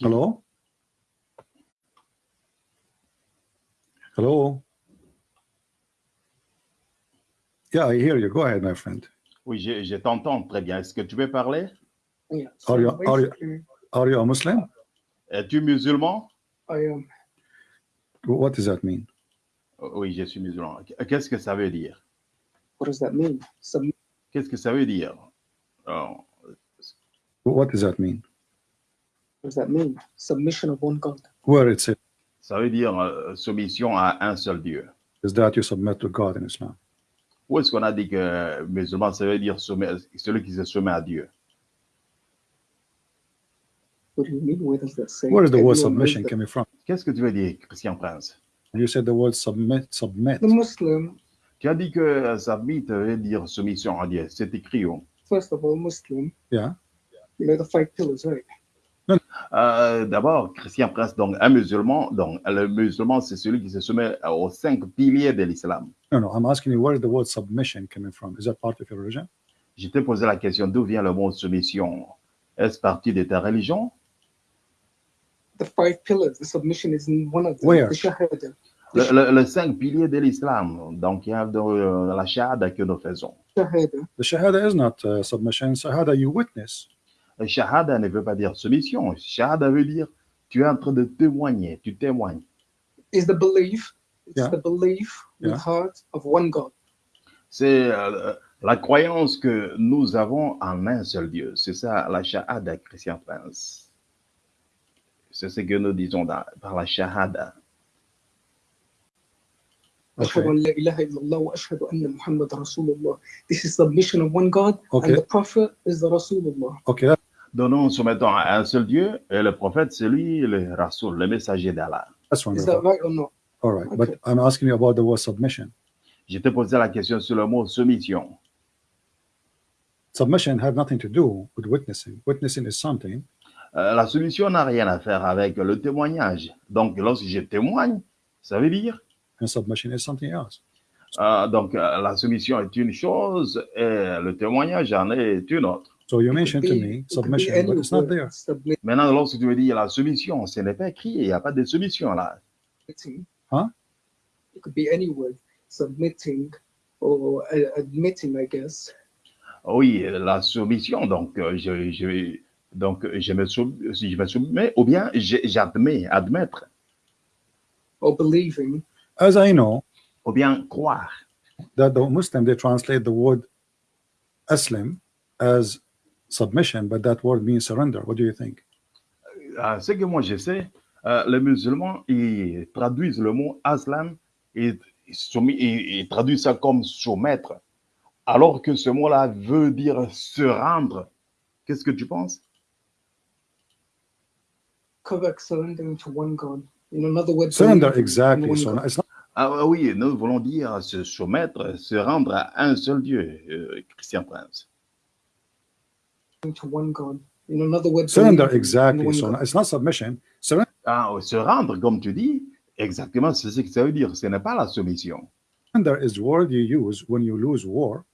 Hello? Hello? Yeah, I hear you. Go ahead, my friend. Oui, je, je t'entends très bien. Est-ce que tu veux parler? Yeah. Are you- are you- Are you a Muslim? Es-tu musulman? I am. What does that mean? Oui, je suis musulman. Qu'est-ce que ça veut dire? What does that mean? Qu'est-ce que ça veut dire? Oh, What does that mean? What does that mean? Submission of one God. Where it says ça veut dire euh, soumission à un seul Dieu. is that you submit to God in Islam? Où est-ce qu'on a dit que musulman, ça veut dire soumet- celui qui se soumet à Dieu? What do you mean? Where does that say? Where is the word submission coming from? Qu'est-ce que tu veux dire, Christian Prince? You said the word submit, submit. The Muslim, Tu as dit que submit veut dire soumission à Dieu. C'est écrit où? first of all, Muslim, Yeah. you know the five pillars, right? Euh, D'abord, Christian Prince, donc un musulman, donc le musulman, c'est celui qui se soumet aux cinq piliers de l'islam. No, no, I'm asking you where is the word submission coming from? Is that part of your religion? Je t'ai posé la question d'où vient le mot soumission? Est-ce parti de ta religion? The five pillars, the submission is in one of them. Where? The Shahada. Le, le- le cinq piliers de l'islam. Donc, il y a dans, euh, la shahada que nous faisons. Shahada. The shahada is not uh, submission. Shahada, you witness. Shahada ne veut pas dire solution. Shahada veut dire tu es en train de témoigner, tu témoignes. C'est la croyance que nous avons en un seul Dieu. C'est ça la Shahada, Christian Prince. C'est ce que nous disons par la Shahada. Okay. This mission of one God okay. and the Prophet Rasulullah. Donc nous nous soumettons à un seul Dieu et le prophète, c'est lui, le Rasoul, le messager d'Allah. that's Is that right or not? All right, but Okay. I'm asking you about the word submission. Je te posais la question sur le mot soumission. Submission had nothing to do with witnessing. Witnessing is something. Euh, la soumission n'a rien à faire avec le témoignage. Donc lorsque je témoigne, ça veut dire? And submission is something else. Euh, donc, euh, la soumission est une chose et le témoignage en est une autre. So you mentioned to me submission, but it's not there. Submitting. Maintenant, lorsque tu veux dire la soumission, ce n'est pas écrit, il n'y a pas de soumission là. Huh? It could be any word. Submitting or uh, admitting, I guess. Oui, la soumission, donc, euh, je, je, donc je, me sou- je me soumets, ou bien je- j'admets, admettre, Or believing. As I know, ou bien croire. that the Muslim they translate the word Aslim as submission, but that word means surrender. What do you think? Euh, ce que moi je sais, euh, les musulmans, ils traduisent le mot aslam et, ils- ils traduisent ça comme soumettre, alors que ce mot-là veut dire se rendre. Qu'est-ce que tu penses? Correct. Surrendering to one God. In another word, Surrender, exactly. one So God. it's not Ah oui, nous voulons dire se soumettre, se rendre à un seul Dieu, euh, Christian Prince. To one God. In another word, surrender, exactly. So God. it's not submission. Surrender Ah, se rendre, comme tu dis, exactement, c'est ce que ça veut dire. Ce n'est pas la soumission. is the word you use when you lose war.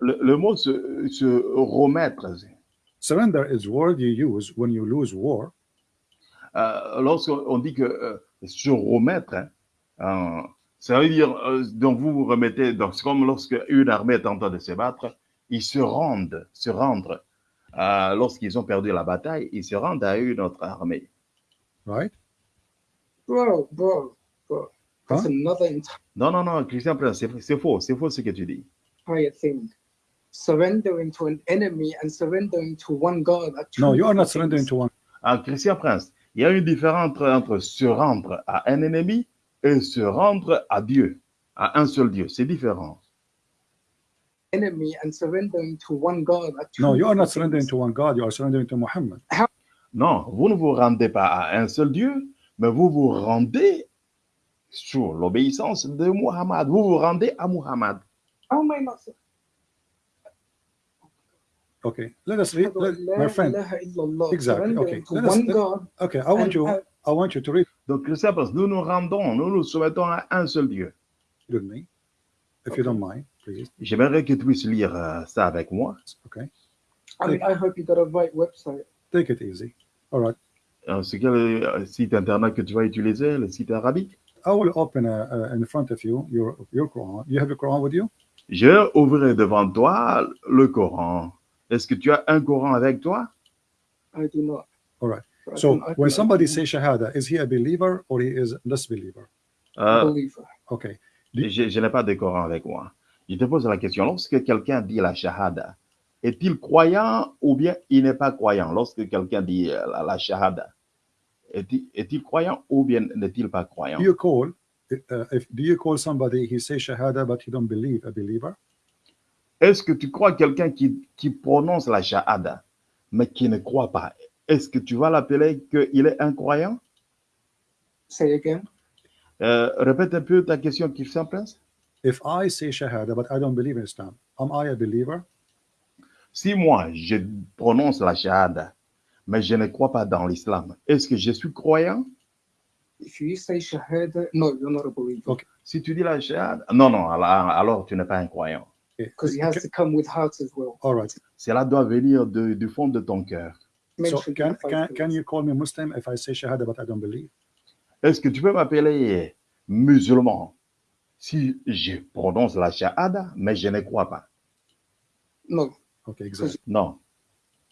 Le, le mot se, se remettre, Surrender is word you use when you lose war. euh, lorsqu'on dit que euh, se remettre, hein, euh, ça veut dire, euh, donc vous vous remettez, donc c'est comme lorsque une armée est en train de se battre, ils se rendent, se rendre. Euh, Lorsqu'ils ont perdu la bataille, ils se rendent à une autre armée. right? Bro, bro, bro. That's Huh? another entire Non, non, non, Christian Prince, c'est faux, c'est faux ce que tu dis. thing. Surrendering to an enemy and surrendering to one God. No, you are not surrendering to one. Ah, Christian Prince, il y a une différence entre, entre se rendre à un ennemi et se rendre à Dieu, à un seul Dieu. C'est différent. Enemy and surrendering to one God. No, you are not surrendering to one God. You are surrendering to Muhammad. Non, vous ne vous rendez pas à un seul Dieu, mais vous vous rendez sur l'obéissance de Muhammad. Vous vous rendez à Muhammad. Am I not? Okay, let us read, let, my friend. Exactly, okay. Let us- one let- God. Okay, I want you. I want you to read Donc, nous nous rendons, nous nous soumettons à un seul Dieu. with me, if you don't mind, please. J'aimerais que tu puisses lire euh, ça avec moi. Okay, I mean, I hope you got a right website. take it easy. All right. Euh, C'est quel euh, site internet que tu vas utiliser, le site arabique? I will open uh, uh, in front of you your your Quran. You have your Quran with you? Je ouvrirai devant toi le Coran. Est-ce que tu as un Coran avec toi? I do not. All right. So when somebody says shahada, is he a believer or he is disbeliever? Euh, believer. Okay. Je, je n'ai pas de Coran avec moi. Je te pose la question, lorsque quelqu'un dit la shahada, est-il croyant ou bien il n'est pas croyant? Lorsque quelqu'un dit euh, la, la shahada, est-il croyant ou bien n'est-il pas croyant? Do you call uh, if do you call somebody he says shahada but he don't believe a believer? Est-ce que tu crois quelqu'un qui, qui prononce la shahada, mais qui ne croit pas? Est-ce que tu vas l'appeler qu'il est un croyant? Say again. Euh, Répète un peu ta question, Christian Prince. If I say shahada but I don't believe in Islam, am I a believer? Si moi, je prononce la shahada, mais je ne crois pas dans l'islam, est-ce que je suis croyant? If you say shahada, no, you're not a believer Okay. Si tu dis la shahada, non, non, alors, alors tu n'es pas un croyant. Okay. because it has to come with heart as well. All right. Cela doit venir de- du fond de ton cœur. So can can, can you call me Muslim if I say shahada but I don't believe? Est-ce que tu peux m'appeler musulman? Si je prononce la shahada, mais je ne crois pas No, Okay, exactly. Non.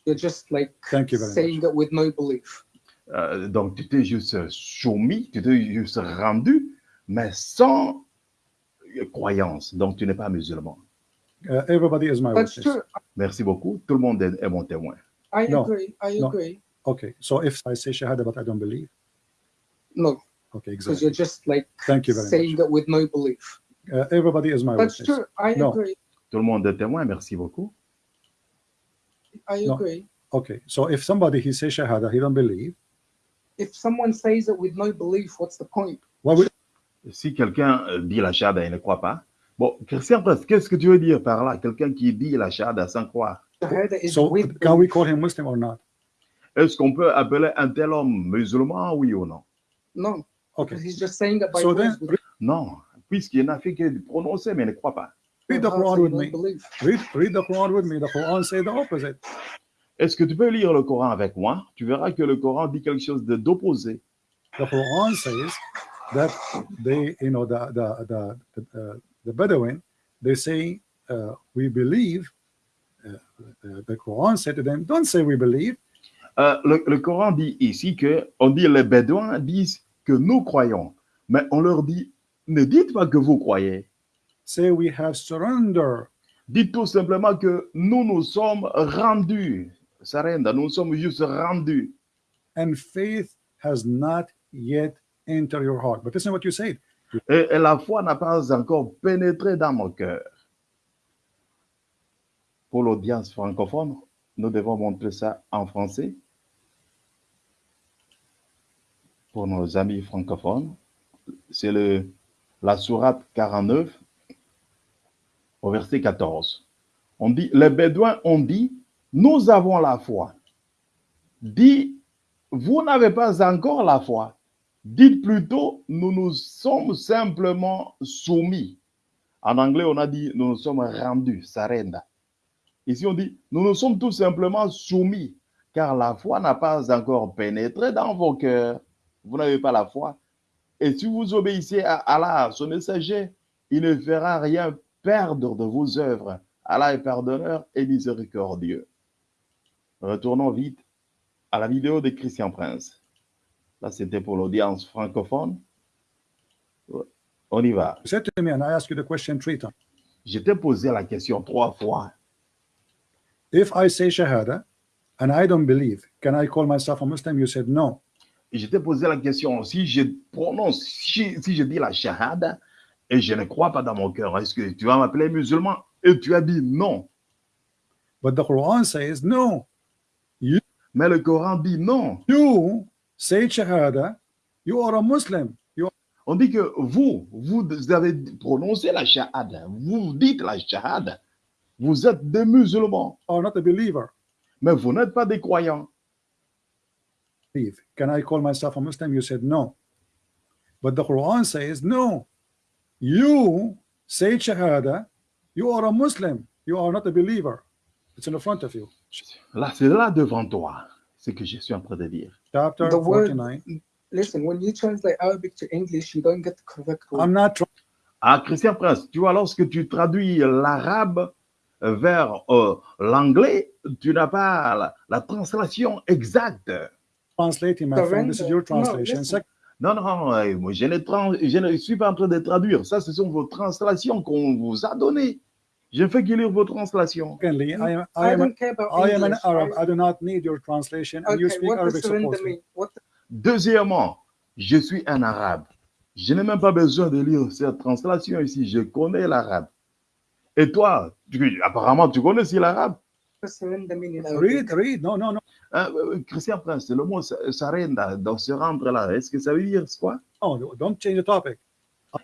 you're just like Thank you very saying it with no belief. Euh, donc, tu t'es juste soumis, tu t'es juste rendu, mais sans croyance. Donc, tu n'es pas musulman. Uh, everybody is my That's witness. true. Merci beaucoup. Tout le monde est, est mon témoin. I No, agree. I no. agree. Okay, so if I say shahada but I don't believe, No, okay, because exactly. you're just like Thank you very saying it with no belief. Uh, everybody is my That's witness. true. I No. agree. Tout le monde est témoin. Merci beaucoup. I No. agree. Okay, so if somebody he says shahada, he don't believe, If someone says it with no belief, what's the point? would Si quelqu'un euh, dit la shahada et ne croit pas, bon, Christian qu'est-ce que tu veux dire par là? Quelqu'un qui dit la shahada sans croire. So can we call him Muslim or not? Est-ce qu'on peut appeler un tel homme musulman, oui ou non? No, Okay, because he's just saying by so then Non, puisqu'il n'a fait que prononcer, mais ne croit pas. read the Quran with no me. Read, read the Quran with me. The Quran say the opposite. Est-ce que tu peux lire le Coran avec moi? Tu verras que le Coran dit quelque chose d'opposé. The Quran says that they, you know, the the the the, uh, the Bedouin, they say uh, we believe. Uh, uh, the Quran said to them, "Don't say we believe. Euh, le, le Coran dit ici que, on dit les Bédouins disent que nous croyons, mais on leur dit, ne dites pas que vous croyez. Say we have surrender." Dites tout simplement que nous nous sommes rendus. Sarenda, nous sommes juste rendus. and faith has not yet entered your heart. But listen what you said. Et, et la foi n'a pas encore pénétré dans mon cœur. Pour l'audience francophone, nous devons montrer ça en français. Pour nos amis francophones, c'est la sourate 49 au verset 14. On dit, les Bédouins ont dit, nous avons la foi. Dit, vous n'avez pas encore la foi. Dites plutôt, nous nous sommes simplement soumis. En anglais, on a dit, nous nous sommes rendus, sarenda. Ici, on dit, nous nous sommes tout simplement soumis, car la foi n'a pas encore pénétré dans vos cœurs. Vous n'avez pas la foi. Et si vous obéissez à Allah, son messager, il ne fera rien perdre de vos œuvres. Allah est pardonneur et miséricordieux. Retournons vite à la vidéo de Christian Prince. Là, c'était pour l'audience francophone. On y va. You said to me, and I asked you the question three times. Je t'ai posé la question trois fois. If I say Shahada and I don't believe, can I call myself a Muslim? You said no. Et je t'ai posé la question, si je prononce, si, si je dis la shahada et je ne crois pas dans mon cœur, est-ce que tu vas m'appeler musulman? Et tu as dit non. But the Quran says no. Mais le Coran dit non. You say Shahada, you are a Muslim. You On dit que vous, vous avez prononcé la shahada, vous dites la shahada, vous êtes des musulmans, are not a believer. mais vous n'êtes pas des croyants. Believe. Can I call myself a Muslim? You said no. But the Quran says no. You say Shahada, you are a Muslim. You are not a believer. It's in the front of you. Là, c'est là devant toi, ce que je suis en train de dire. chapter The word- 49. Listen, when you translate Arabic to English, you don't get the correct word. I'm not trying Ah, Christian Prince, tu vois, lorsque tu traduis l'arabe vers euh, l'anglais, tu n'as pas la, la translation exacte. Translating, my friend. This is your. No, translation. Sec- Non, non, euh, moi, je ne, je ne suis pas en train de traduire. Ça, ce sont vos translations qu'on vous a données. Je ne fais que lire vos translations. Secondly, I am I I am don't care about I am an English. Arab. I- I do not need your translation, and you speak Arabic? What Deuxièmement, je suis un arabe. Je n'ai même pas besoin de lire cette translation ici. Je connais l'arabe. Et toi, tu- apparemment, tu connais aussi l'arabe. Read, read. No, no, no. Hein, euh, Christian Prince, le mot sa- sarenda, dans ce rendre-là, est-ce que ça veut dire quoi? No, don't change the topic.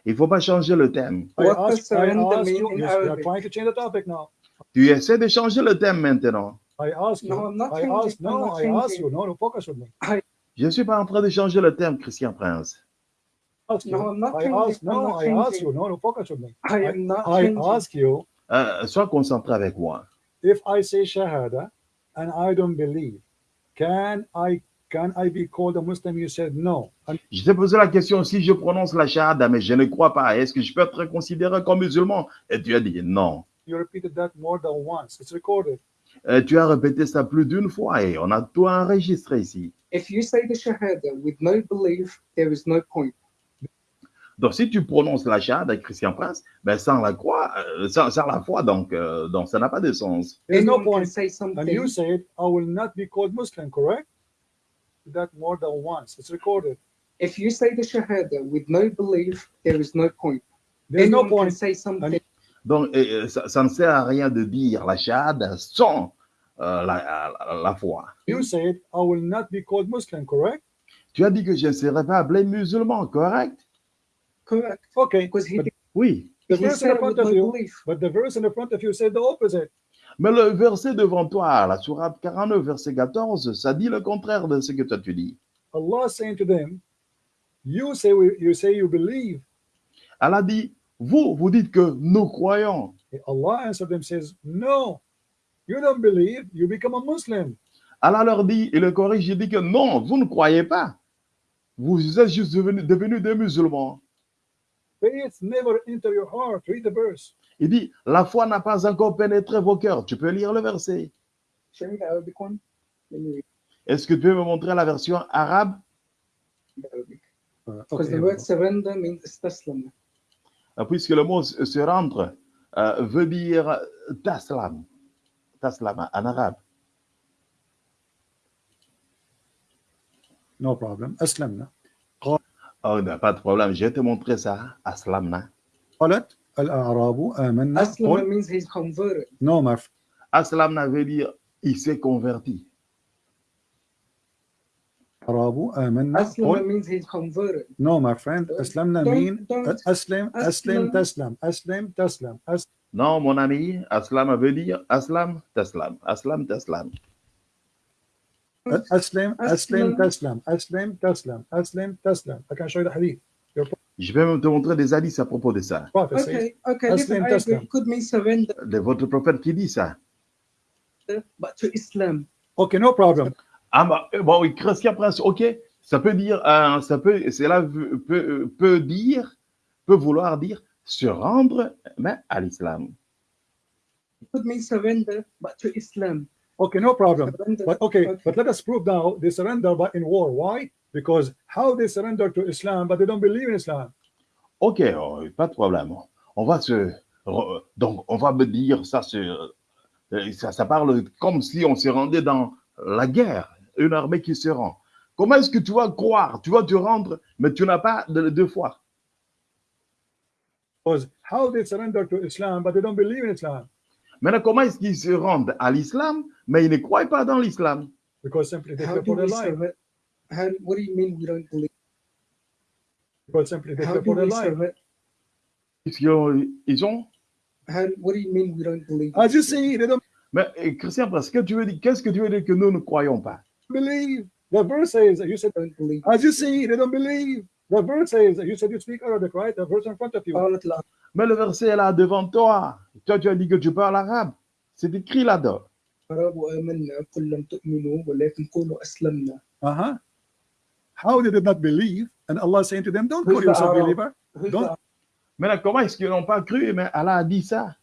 Il ne faut pas changer le thème. I What does ask, I surrender ask mean you. in Yes, we are Arabic? trying to change the topic now. Tu essaies de changer le thème maintenant. I ask you. No, I'm not I changing. ask. I'm No, not I ask changing. you. No, no, focus with me. Je ne suis pas en train de changer le thème, Christian Prince. Ask you. No, I'm not I changing. ask. I'm No, not I ask changing. you. No, no, focus with me. I am not I changing. ask you Euh, sois concentré avec moi. if I say shahada and I don't believe, can I can I be called a Muslim? You said no. And Je t'ai posé la question si je prononce la shahada, mais je ne crois pas. Est-ce que je peux être considéré comme musulman? Et tu as dit non. you repeated that more than once. It's recorded. Euh, tu as répété ça plus d'une fois et on a tout enregistré ici. If you say the Shahada with no belief, there is no point. Donc, si tu prononces la shahada, Christian Prince, ben, sans la croix, euh, sans, sans la foi, donc, euh, donc ça n'a pas de sens. There's no point. say And you something. said I will not be called Muslim, correct? That more than once. It's recorded. If you say the Shahada with no belief, there is no point. There's no can point. say something. Donc, euh, ça, ça ne sert à rien de dire la shahada sans euh, la, la- la foi. You said I will not be called Muslim, correct? Tu as dit que je ne serais pas appelé musulman, correct? Correct. Okay. Because he, But, Oui. the he verse in front of you, belief. but the verse in front of you said the opposite. Mais le verset devant toi, la sourate 49, verset 14, ça dit le contraire de ce que toi tu dis. Allah saying to them, you say we, you say you believe. Allah dit, vous, vous dites que nous croyons. Allah answered them says, no, you don't believe. You become a Muslim. Allah leur dit, il le corrige, il dit que non, vous ne croyez pas. Vous êtes juste devenus devenus des musulmans. Faith never enter your heart. Read the verse. Il dit, la foi n'a pas encore pénétré vos cœurs. Tu peux lire le verset. Show me the Arabic one. Let me read Est-ce que tu peux me montrer la version arabe? The Arabic. Because okay, the word surrender means istaslam. Euh, Puisque le mot se se rendre euh, veut dire taslam. Taslam en arabe. no problem. Aslamna. Oh, ben, pas de problème, je vais te montrer ça. Aslamna. قالت الأعراب آمنا Aslam قل means he's converted. no my friend. Aslamna veut dire il s'est converti. الأعراب آمنا Aslam قل means he's converted. no my friend أسلمنا Don't- mean don't- أسلم أسلم أسلم. تسلم أسلم تسلم أس- Non, mon ami, Aslam veut dire Aslam, Taslam. Aslam, Taslam. أسلم أسلم أسلم. تسلم أسلم تسلم أسلم تسلم I can show you the hadith Je vais même te montrer des hadiths à propos de ça. prophet says Okay, okay, listen, Aslam I agree. taslam. It could mean surrender, De votre prophète qui dit ça. but to Islam. okay no problem Ah, bah, euh, bon, oui, Christian Prince, ok. Ça peut dire, euh, ça peut, cela veut- peut, peut dire, peut vouloir dire se rendre mais à l'islam. It could mean surrender, but to Islam. okay no problem Surrender. but okay Okay. but let us prove now they surrender but in war why? Because how they surrender to Islam but they don't believe in Islam Ok, oh, pas de problème. On va se, donc on va me dire ça, se, euh, ça, ça parle comme si on se rendait dans la guerre, une armée qui se rend. Comment est-ce que tu vas croire, tu vas te rendre, mais tu n'as pas de, de foi because how they surrender to Islam but they don't believe in Islam Maintenant, comment est-ce qu'ils se rendent à l'islam, mais ils ne croient pas dans l'islam? Because simply they for their life surrender? How, what do you mean we don't believe? because simply they for their life? Puisqu'ils ils ont? How, what do you mean we don't believe? as you see they don't Mais euh, Christian, parce que tu veux dire, qu'est-ce que tu veux dire que nous ne croyons pas? believe the verse says you said don't believe. As you see, they don't believe. The verse says, you said you speak Arabic, right? The verse in front of you. Mais le verset est là devant toi. Toi, tu as dit que tu parles arabe. C'est écrit là-dedans. Uh -huh. How did they not believe? And Allah is saying to them, don't call yourself believer. Don't... Mais comment est-ce qu'ils n'ont pas cru? Mais Allah a dit ça.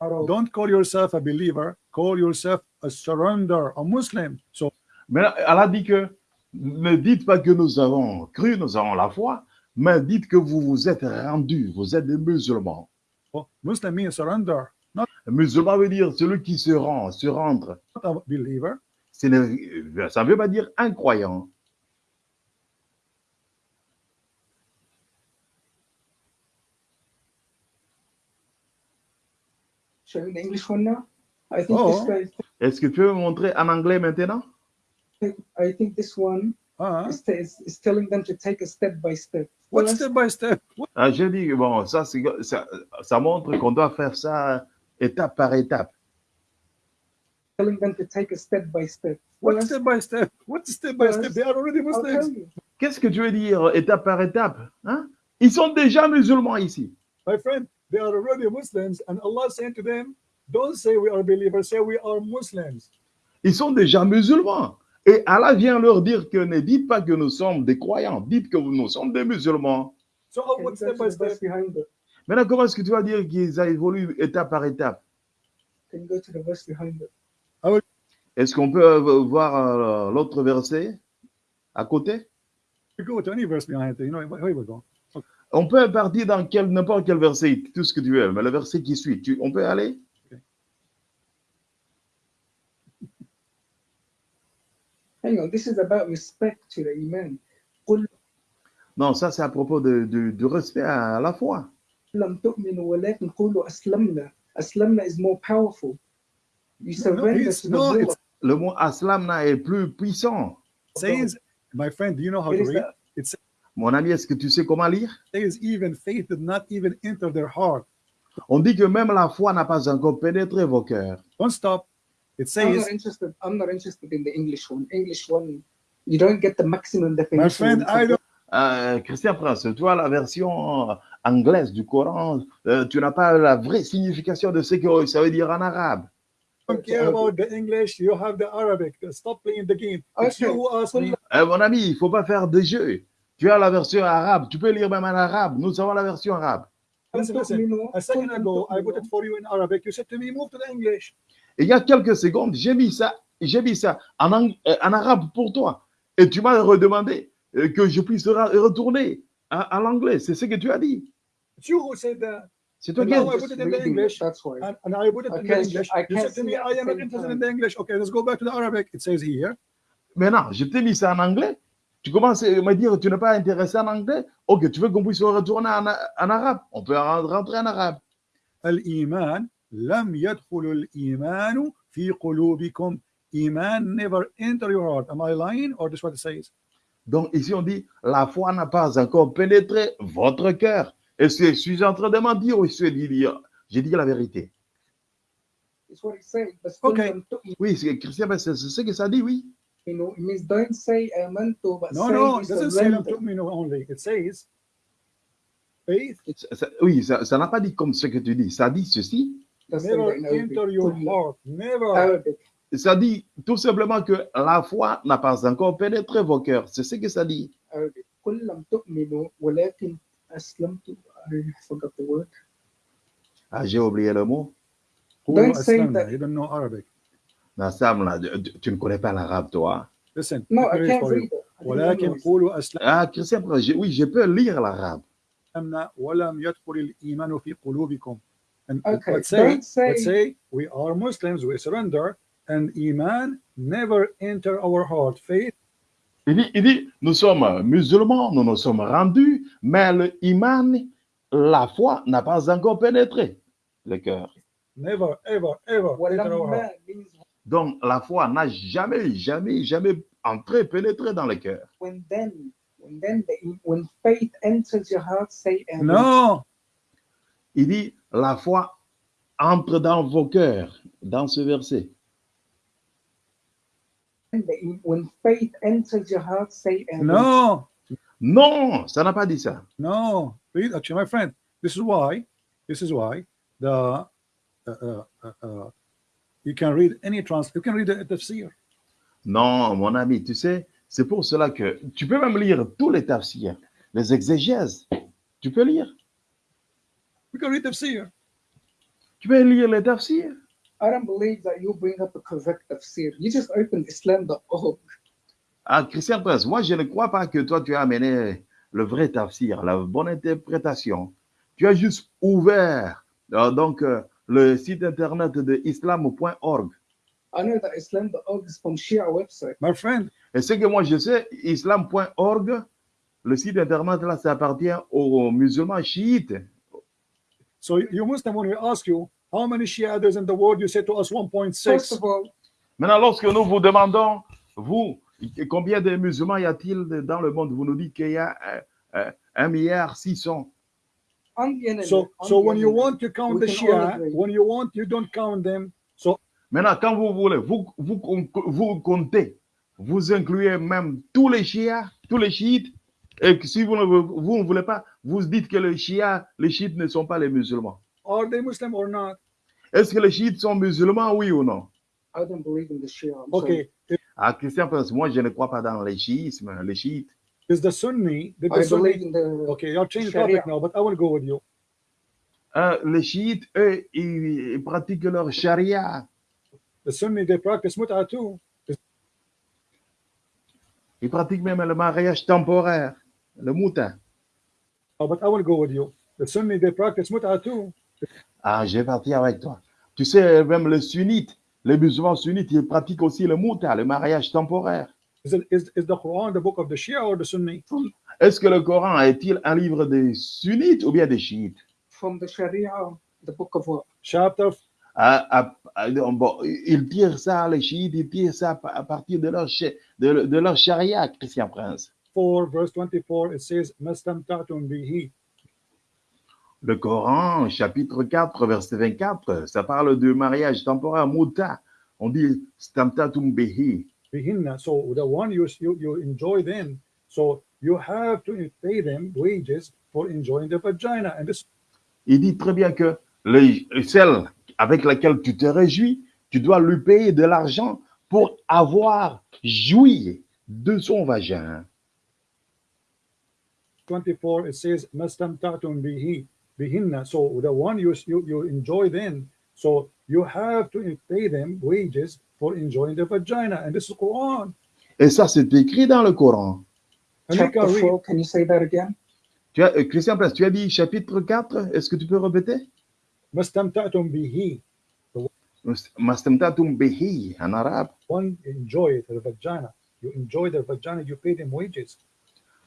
Don't call yourself a believer. Call yourself a surrender, a Muslim. So... Mais Allah dit que ne dites pas que nous avons cru, nous avons la foi, mais dites que vous vous êtes rendus, vous êtes des musulmans. oh, Muslim means surrender, not Musulman veut dire celui qui se rend, se rendre. a believer. Ça ne veut pas dire. I think Oh. this guy. Est-ce que tu peux me montrer en anglais maintenant? I think this one Ah, is, is, is telling them to take a step by step. what step by step? What- ah, Je dis, bon, ça, c'est- ça, ça montre qu'on doit faire ça étape par étape. telling them to take a step by step. What First, step by step? What step by step? They are already I'll tell Muslims. you. Qu'est-ce que tu veux dire étape par étape hein? Ils sont déjà musulmans ici. My friend, they are already Muslims, and Allah saying to them, "Don't say we are believers. Say we are Muslims." Ils sont déjà musulmans. Et Allah vient leur dire que ne dites pas que nous sommes des croyants, dites que nous sommes des musulmans. So step go by to the verse step? Maintenant, comment est-ce que tu vas dire qu'ils évoluent étape par étape? It? Est-ce qu'on peut euh, voir euh, l'autre verset à côté? You go to any verse behind it. You know, here we go. On peut partir dans quel- n'importe quel verset, tout ce que tu veux, mais le verset qui suit, tu- on peut aller? Hang on, this is about respect to the. Non, ça c'est à propos de, respect à la foi. Le mot aslamna est plus puissant. My friend, do you know how to read? Mon ami, est-ce que tu sais comment lire? Even faith did not even enter their heart. On dit que même la foi n'a pas encore pénétré vos cœurs. It I'm says, not interested. I'm not interested in the English one. English one, you don't get the maximum my definition. friend, I don't Euh, Christian Prince, toi, la version euh, anglaise du Coran, euh, tu n'as pas la vraie signification de ce que ça veut dire en arabe. care about the English. You have the Arabic. Stop playing the game. Okay. me. Euh, mon ami, il ne faut pas faire de jeu. Tu as la version arabe, tu peux lire même en arabe. Nous avons la version arabe. Listen, listen. A second ago, I put it for you in Arabic. You said to me, move to the English. Et il y a quelques secondes, j'ai mis ça, j'ai mis ça en, euh, en, arabe pour toi. Et tu m'as redemandé euh, que je puisse retourner à, à l'anglais. C'est ce que tu as dit. C'est toi qui as English. That's why. And, and I put it in English. You said to me, I am interested in the English. Okay, let's go back to the Arabic. It says here. Mais non, je t'ai mis ça en anglais. Tu commences à me dire, tu n'es pas intéressé en anglais? Ok, tu veux qu'on puisse retourner en, en arabe? On peut rentrer en arabe. Al-Iman لم يدخل الإيمان في قلوبكم. Iman never enter your heart. Am I lying or this is what it says? Donc ici, on dit, la foi n'a pas encore pénétré votre cœur. Est-ce que je suis en train de mentir ou je suis dit dire, j'ai dit la vérité It's what it says. But Okay. still, don't- Oui, c'est Christian, ben, c'est c'est ce que ça dit, oui. You know, it means don't say amantu, but No, say no, you it doesn't say لم surrender. تؤمنوا only. It says faith Ça- ça- oui, ça ça n'a pas dit comme ce que tu dis. Ça dit ceci. That's never in Arabic. enter your Kullu. heart. Never. Arabic. Ça dit tout simplement que la foi n'a pas encore pénétré vos cœurs. C'est ce que ça dit. Arabic. قل لم تؤمنوا ولكن أسلمت. I forgot the word. Ah, j'ai oublié le mot. قولوا Don't say أسلمنا. that. You don't know Arabic. Nassam, là, tu, tu ne connais pas l'arabe, toi. Listen. No, let I me read can't for you. read it. I didn't ولكن memorize it. قولوا أسلمنا Ah, Christian, je- oui, je peux lire l'arabe. ولم يدخل الإيمان في قلوبكم. And okay. let's say, say let's say we are Muslims, we surrender, and Iman never enter our heart. Faith? Il dit, il dit, nous sommes musulmans, nous nous sommes rendus, mais le la foi, n'a pas encore pénétré le cœur. Never, ever, ever. Donc la foi n'a jamais, jamais, jamais entré, pénétré dans le cœur. When then, when then, the, when faith enters your heart, say. No. Il dit, la foi entre dans vos cœurs, dans ce verset. When faith enters your heart, say amen. no, Non, ça n'a pas dit ça. no. Read, actually, my friend, this is why, this is why the uh, uh, uh, uh, you can read any trans, you can read the tafsir. Non, mon ami, tu sais, C'est pour cela que tu peux même lire tous les tafsirs, les exégèses. Tu peux lire. We can read tafsir. Tu peux lire les tafsirs. I don't believe that you bring up a correct tafsir. You just open Islam.org. Ah, Christian Prince, moi je ne crois pas que toi tu as amené le vrai tafsir, la bonne interprétation. Tu as juste ouvert euh, donc euh, le site internet de islam.org. I know that Islam.org is from Shia website. My friend, Et ce que moi je sais, islam.org, le site internet là, ça appartient aux musulmans chiites. So you Muslim, when we ask you how many Shia there's in the world, you say to us First 1.6. of all, Maintenant, lorsque nous vous demandons, vous, combien de musulmans y a-t-il dans le monde? Vous nous dites qu'il y a euh, euh, un milliard six cents. on the internet, So, on so when you want to count the Shia, when you want, you don't count them. So Maintenant, quand vous voulez, vous, vous, vous comptez, vous incluez même tous les chiites, tous les chiites, et que si vous ne, vous ne voulez pas, vous dites que les chiites, les chiites ne sont pas les musulmans. are they Muslim or not? Est-ce que les chiites sont musulmans, oui ou non? I don't believe in the Shia. I'm sorry. Okay, Ah, Christian Prince, moi je ne crois pas dans les chiisme, les chiites. is the Sunni? Did the I believe Sunni? in the Okay, I'll change the Sharia. topic now, but I will go with you. Euh, les chiites, eux, ils, ils pratiquent leur charia. The Sunni they practice mut'ah too. Ils pratiquent même le mariage temporaire, le moutin. Oh, but I will go with you. The Sunni they practice too. Ah, je vais partir avec toi. Tu sais, même les sunnites, les musulmans sunnites, ils pratiquent aussi le mouta, le mariage temporaire. Is it is, is the Quran the book of the Shia or the Sunni? Est-ce que le Coran est-il un livre des sunnites ou bien des chiites? From the Sharia, the book of what? Chapter Ah, ah, ah, bon, Ils tirent ça, les chiites, ils tirent ça à partir de leur, de, de leur charia, Christian Prince. 4, verse 24, it says, Mastamta'tum bihi. Le Coran, chapitre 4, verset 24, ça parle de mariage temporaire, mouta. On dit stamtatum behi. bihinna. So the one you, you you enjoy them. So you have to pay them wages for enjoying the vagina. And this Il dit très bien que les- celle avec laquelle tu te réjouis, tu dois lui payer de l'argent pour avoir joui de son vagin. 24 it says mastamta'tum bihi bihinna. So the one you, you you enjoy then, So you have to pay them wages for enjoying the vagina. And this is Quran. Et ça, c'est écrit dans le Coran. Chapter can 4, can you say that again? Tu as, euh, Christian Place, tu as dit chapitre 4, est-ce que tu peux répéter mastamta'tum bihi. Mastamtatum bihi en arabe. One enjoy the vagina. You enjoy the vagina. You pay them wages.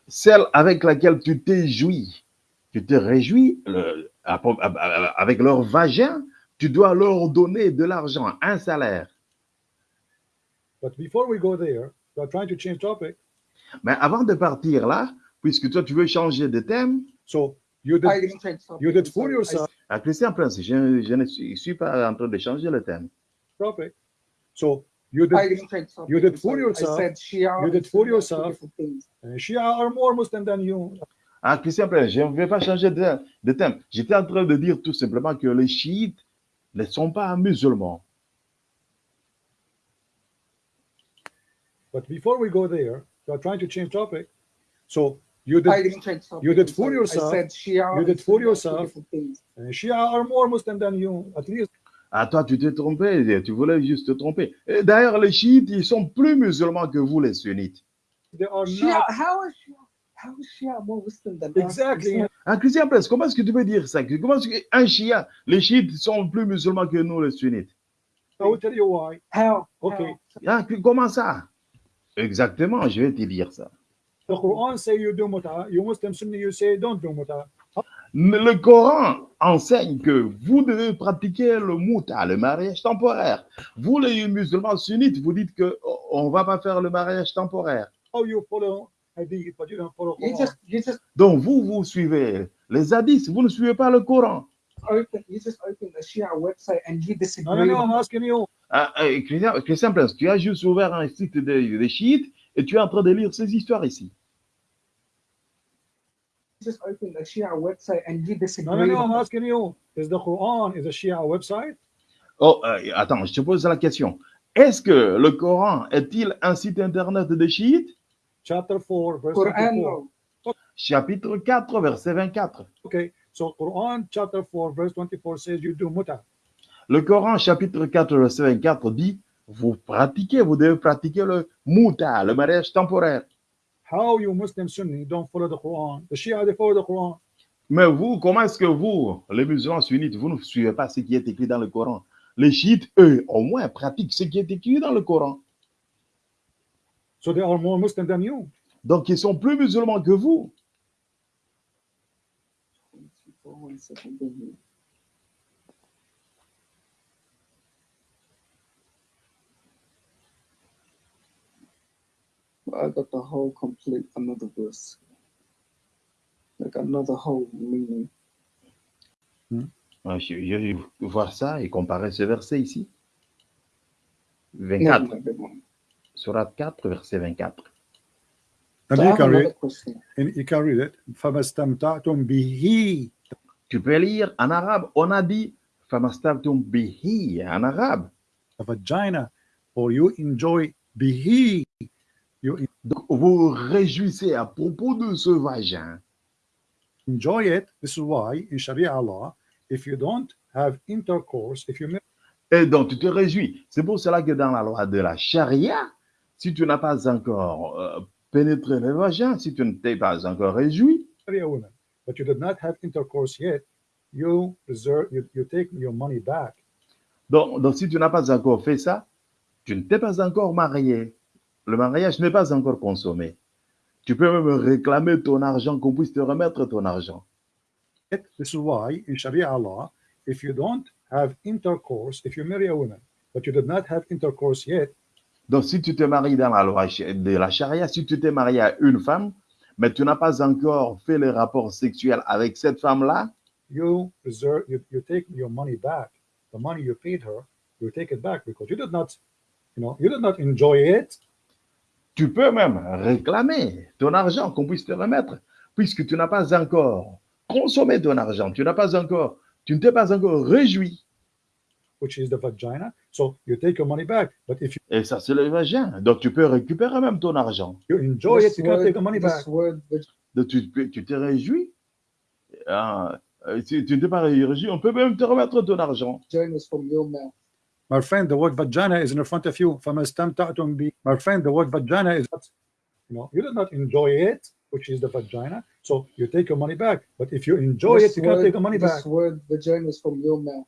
Celle avec laquelle tu t'es joui, tu te réjouis le- avec leur vagin, tu dois leur donner de l'argent, un salaire. But before we go there, we are trying to change topic. Mais avant de partir là, puisque toi tu veux changer de thème, So you did you did yourself à Christian Prince, je, je ne suis, suis pas en train de changer le thème. topic. So you did didn't change topic. you did I'm fool sorry. yourself. I said Shia. You did and fool Sunni are yourself. uh, Shia are more Muslim than you. Ah, Christian Prince, je ne vais pas changer de, de thème. J'étais en train de dire tout simplement que les chiites ne sont pas musulmans. But before we go there, you are trying to change topic. So you I did didn't change topic. you did I'm fool yourself. I said Shia. You did fool Sunni are two yourself. uh, Shia are more Muslim than you. At least Ah, toi, tu t'es trompé, tu voulais juste te tromper. D'ailleurs, les chiites, ils sont plus musulmans que vous, les sunnites. they are Shia, not how is Shia? How is Shia more Muslim than us? exactly. Ah, Christian Prince, comment est-ce que tu peux dire ça? Comment est-ce qu'un chiite, les chiites sont plus musulmans que nous, les sunnites? I will tell you why. How? Okay. Ah, comment ça? Exactement, je vais te dire ça. The Quran say you do muta. You Muslim Sunni you say don't do muta. Le Coran enseigne que vous devez pratiquer le mouta, le mariage temporaire. Vous, les musulmans sunnites, vous dites que oh, on va pas faire le mariage temporaire. How you follow hadith, but you don't follow You Quran. just you just Donc vous, vous suivez les hadiths, vous ne suivez pas le Coran. Ah, ah, Christian, Christian Prince, tu as juste ouvert un site des des chiites et tu es en train de lire ces histoires ici. Just open the Shia website and you disagree. No, no, no, I'm asking you. Is the Quran is a Shia website? Oh, euh, attends, je te pose la question. Est-ce que le Coran est-il un site internet des chiites? Chapter 4, verse Quran 24. no. Chapitre 4, verset 24. Okay, so Quran chapter 4, verse 24 says you do muta. Le Coran, chapitre 4, verset 24 dit, vous pratiquez, vous devez pratiquer le mouta, le mariage temporaire. How you Muslim Sunni don't follow the Quran? The Shia they follow the Quran. Mais vous, comment est-ce que vous, les musulmans sunnites, vous ne suivez pas ce qui est écrit dans le Coran? Les chiites, eux, au moins, pratiquent ce qui est écrit dans le Coran. So they are more Muslim than you. Donc, ils sont plus musulmans que vous. Uh, over the whole complete another verse. Like another whole meaning. Hmm? Je, je, je, voir ça et comparer ce verset ici. 24. No, no, no, Surat 4, verset 24. And you, can read, and you can read it. Tu peux lire en arabe. On a dit bihi en arabe. The vagina, or you enjoy bihi. Donc, vous réjouissez à propos de ce vagin. enjoy it. This is why in Sharia law, if you don't have intercourse, if you Et donc, tu te réjouis. C'est pour cela que dans la loi de la charia, si tu n'as pas encore euh, pénétré le vagin, si tu ne t'es pas encore réjoui, but you did not have intercourse yet, you reserve, you, you take your money back. donc, donc si tu n'as pas encore fait ça, tu ne t'es pas encore marié. Le mariage n'est pas encore consommé. Tu peux même réclamer ton argent, qu'on puisse te remettre ton argent. This is why in Sharia law, if you don't have intercourse, if you marry a woman, but you did not have intercourse yet, Donc, si tu te maries dans la loi de la charia, si tu t'es marié à une femme, mais tu n'as pas encore fait les rapports sexuels avec cette femme-là, you reserve, you, you take your money back. The money you paid her, you take it back because you did not, you know, you did not enjoy it. Tu peux même réclamer ton argent qu'on puisse te remettre, puisque tu n'as pas encore consommé ton argent, tu n'as pas encore, tu ne t'es pas encore réjoui. which is the vagina. So you take your money back. But if Et ça, c'est le vagin. Donc, tu peux récupérer même ton argent. you enjoy This it, you can't word- take the money back. this word, vag- Donc, tu tu t'es réjoui. Ah, euh, si tu ne t'es pas réjoui, on peut même te remettre ton argent. vagina is from your mouth. My friend, the word vagina is in front of you. My friend, the word vagina is not, you know, you did not enjoy it, which is the vagina. So you take your money back. But if you enjoy this it, you word, can take your money this back. This word vagina is from your mouth.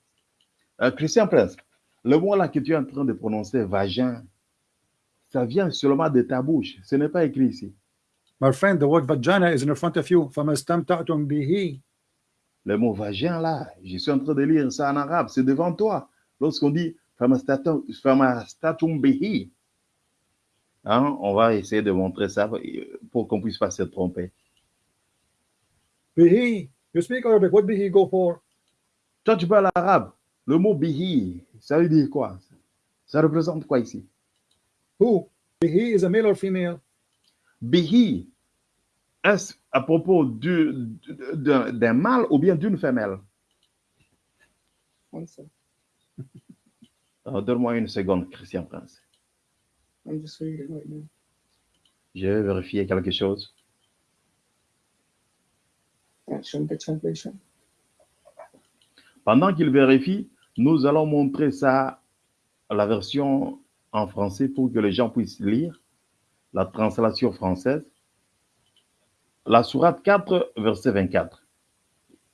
Uh, Christian Prince, le mot là que tu es en train de prononcer, vagin, ça vient seulement de ta bouche. Ce n'est pas écrit ici. My friend, the word vagina is in front of you. Le mot vagin là, je suis en train de lire ça en arabe, c'est devant toi. Lorsqu'on dit famastatum bihi, hein, on va essayer de montrer ça pour qu'on puisse pas se tromper. Bihi. You speak Arabic. What bihi go for? Toi, tu parles arabe. Le mot bihi, ça veut dire quoi? Ça représente quoi ici? Who? Bihi is a male or female? Bihi, est-ce à propos du- d'un d'un mâle ou bien d'une femelle? One second. Alors, Donne-moi une seconde, Christian Prince. I'm just reading right now. Je vais vérifier quelque chose. Translation. Pendant qu'il vérifie, nous allons montrer ça, la version en français pour que les gens puissent lire, la translation française. La sourate 4, verset 24.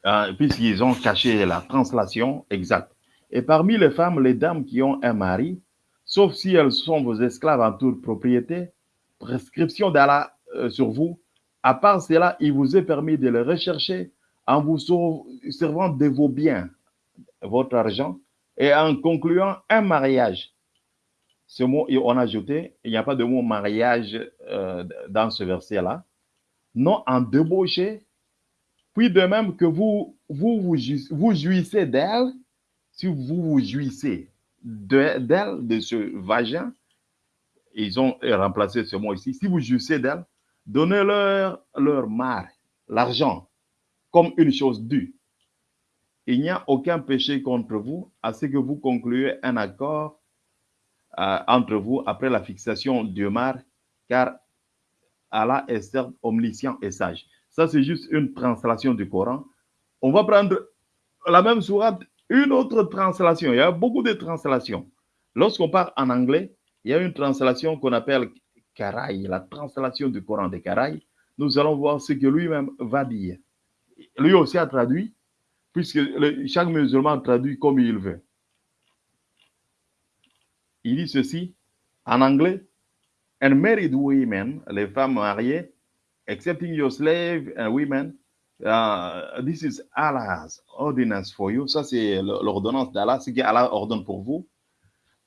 Euh, Puisqu'ils ont caché la translation exacte. Et parmi les femmes, les dames qui ont un mari, sauf si elles sont vos esclaves en toute propriété, prescription d'Allah euh, sur vous. À part cela, il vous est permis de les rechercher en vous servant de vos biens, votre argent, et en concluant un mariage. Ce mot, on a ajouté, il n'y a pas de mot mariage euh, dans ce verset-là. Non, en débauché, puis de même que vous vous, vous, vous jouissez d'elle, si vous vous jouissez de- d'elle, de ce vagin, ils ont remplacé ce mot ici, si vous jouissez d'elle, donnez-leur leur mari, l'argent, comme une chose due. Il n'y a aucun péché contre vous à ce que vous concluez un accord euh, entre vous après la fixation du mar, car Allah est certes omniscient et sage. Ça, c'est juste une translation du Coran. On va prendre la même sourate, une autre translation. Il y a beaucoup de translations. Lorsqu'on parle en anglais, il y a une translation qu'on appelle Karaï, la translation du Coran de Karaï. Nous allons voir ce que lui-même va dire. Lui aussi a traduit, puisque chaque musulman traduit comme il veut. Il dit ceci en anglais. And married women, les femmes mariées, excepting your slave and women, uh, this is Allah's ordinance for you. Ça, c'est l'ordonnance d'Allah, ce qu'Allah ordonne pour vous.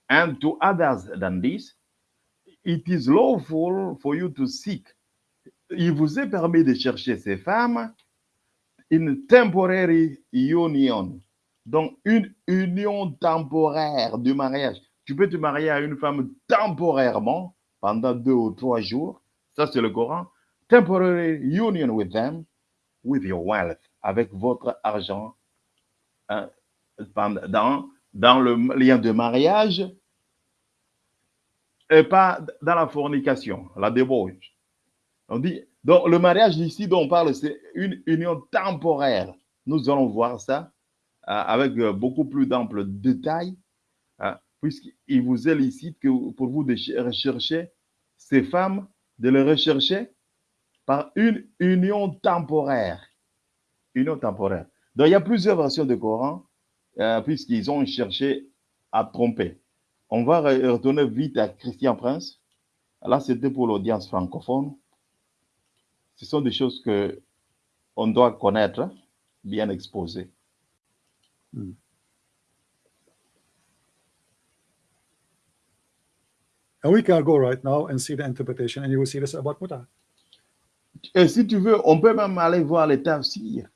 And to others than this, it is lawful for you to seek. Il vous est permis de chercher ces femmes in temporary union. Donc, une union temporaire du mariage. Tu peux te marier à une femme temporairement pendant deux ou trois jours. Ça, c'est le Coran. Temporary union with them, with your wealth, avec votre argent hein, dans, dans le lien de mariage et pas dans la fornication, la débauche. On dit, donc le mariage ici dont on parle, c'est une union temporaire. Nous allons voir ça euh, avec euh, beaucoup plus d'ample détail, euh, puisqu'il vous est licite que pour vous de ch- rechercher ces femmes, de les rechercher par une union temporaire. Union temporaire. Donc il y a plusieurs versions du Coran, euh, puisqu'ils ont cherché à tromper. On va re- retourner vite à Christian Prince. Là, c'était pour l'audience francophone. Ce sont des choses que on doit connaître, bien exposées. And we can go right now and see the interpretation, and you will see this about Muta. Et si tu veux, on peut même aller voir les tafsirs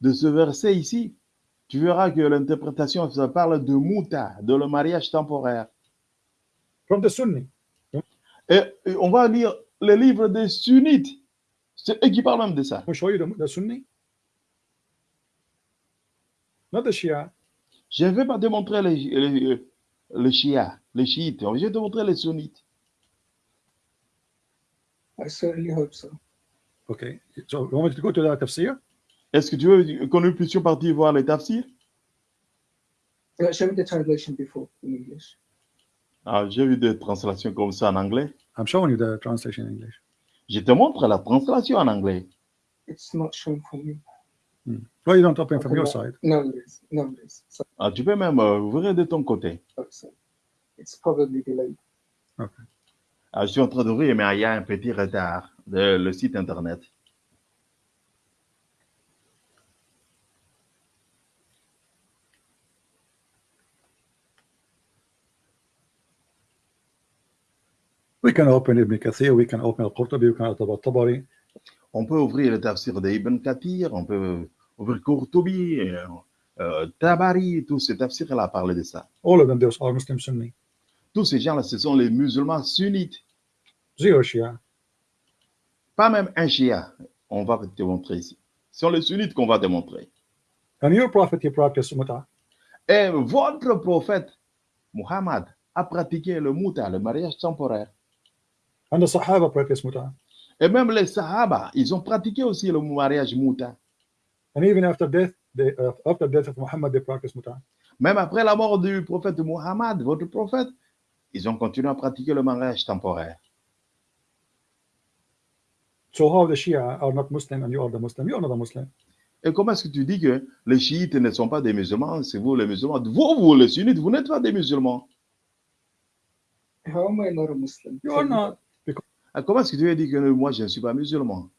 de ce verset ici. Tu verras que l'interprétation, ça parle de muta, de le mariage temporaire. From the Sunni. Et, et on va lire les livres des sunnites. C'est eux qui parlent même de ça. Je ne vais pas te montrer les, les, les chiites, les chiites. Je vais te montrer les sunnites. I certainly hope so. Okay. So you want me to go to the tafsir? Est-ce que tu veux que nous puissions partir voir les tafsirs? Uh, show me the translation before in English. ah, J'ai vu des translations comme ça en anglais. I'm showing you the translation in English. Je te montre la translation en anglais. It's not shown for me. Why you don't open from Okay, your side? No, it is. No, it is. So, Ah, tu peux même euh, ouvrir de ton côté. so it's probably delayed. Ah, je suis en train d'ouvrir, mais il y a un petit retard de le site internet. We can open Ibn Kathir, we can open Al-Qurtubi, we can open Al-Tabari. On peut ouvrir le tafsir d'Ibn Kathir, on peut ouvrir Qurtubi, euh, euh, Tabari, tous ces tafsirs-là parlent de ça. All of them, those are Muslim Sunni. Tous ces gens-là, ce sont les musulmans sunnites, Shia? pas même un chia. On va te montrer ici. Ce sont les sunnites qu'on va te montrer. And your prophet, he practiced Muta? Et votre prophète, Muhammad, a pratiqué le muta, le mariage temporaire. And the Sahaba practiced Muta? Et même les Sahaba, ils ont pratiqué aussi le mariage muta. And even after death, they, uh, after death of Muhammad, they practiced Muta? Même après la mort du prophète Muhammad, votre prophète, ils ont continué à pratiquer le mariage temporaire. So how the Shia are not Muslim and you are the Muslim? You are not a Muslim. Et comment est-ce que tu dis que les chiites ne sont pas des musulmans, c'est vous les musulmans Vous, vous les sunnites, vous n'êtes pas des musulmans. How am I not a Muslim? You are not. Ah, Comment est-ce que tu veux dire que moi, je ne suis pas musulman?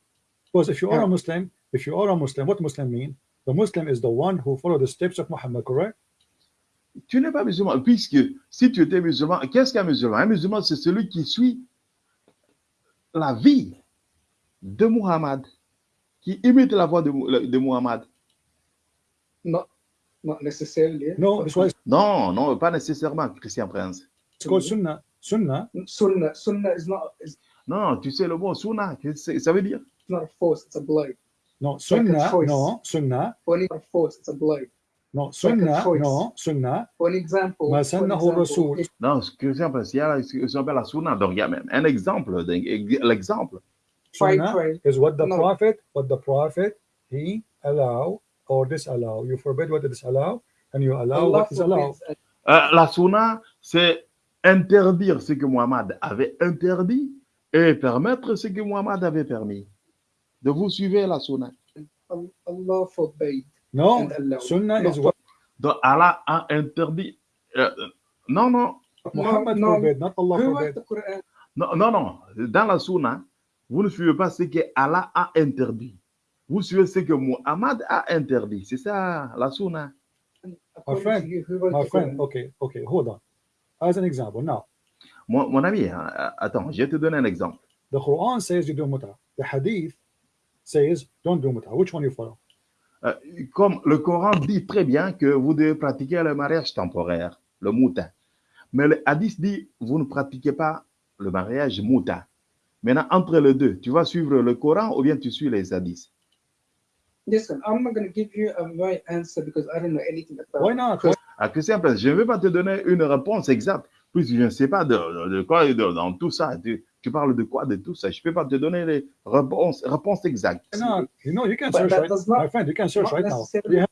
Because if you are Yeah. a Muslim, if you are a Muslim, what Muslim mean? The Muslim is the one who follow the steps of Muhammad, correct? Tu n'es pas musulman, puisque si tu étais musulman, qu'est-ce qu'un musulman? Un musulman, c'est celui qui suit la vie de Muhammad, qui imite la voix de, de Muhammad. Not, not necessarily. No, that's why Non, non, pas nécessairement, Christian Prince. Sunnah is not. Is Non, non, tu sais le mot sunna, ça veut dire? Not a force. It's a blind. no, like a Sunnah, choice. no, Sunnah, Only a force. It's a blind. No, like Sunnah, choice. no, Sunnah, For example. Ma Non, Christian Prince, il y a ce qu'on appelle la sunna, donc il y a même un exemple, l'exemple. Sunnah is what the No. prophet, what the prophet he allow or disallow. You forbid what is disallow, and you allow Allah what is allowed. Euh, la sunna, c'est interdire ce que Muhammad avait interdit et permettre ce que Muhammad avait permis. De vous suivez la sunna. Allah forbade No, and allowed. Sunnah is what? Donc Allah a interdit. euh, non, non, Muhammad no. forbid, not Allah forbid. non, non, non. Dans la sunna, vous ne suivez pas ce que Allah a interdit. Vous suivez ce que Muhammad a interdit. C'est ça la sunna. According friend, My friend, okay, okay, hold on. As an example, now Mon, mon ami, hein, attends, je vais te donner un exemple. the Quran says you do muta. The Hadith says don't do muta. Which one you follow? Euh, comme le Coran dit très bien que vous devez pratiquer le mariage temporaire, le mouta. Mais le hadith dit, vous ne pratiquez pas le mariage mouta. Maintenant, entre les deux, tu vas suivre le Coran ou bien tu suis les hadiths? Listen, I'm not going to give you a right answer because I don't know anything about Why not? Because À Christian Place, je ne vais pas te donner une réponse exacte, puisque je ne sais pas de, de- de quoi de- dans tout ça. Tu, tu parles de quoi de tout ça? Je ne peux pas te donner les réponses, réponses exactes. Not? You know, you can search that right, does not- my friend. You can search not right now. necessarily- We have-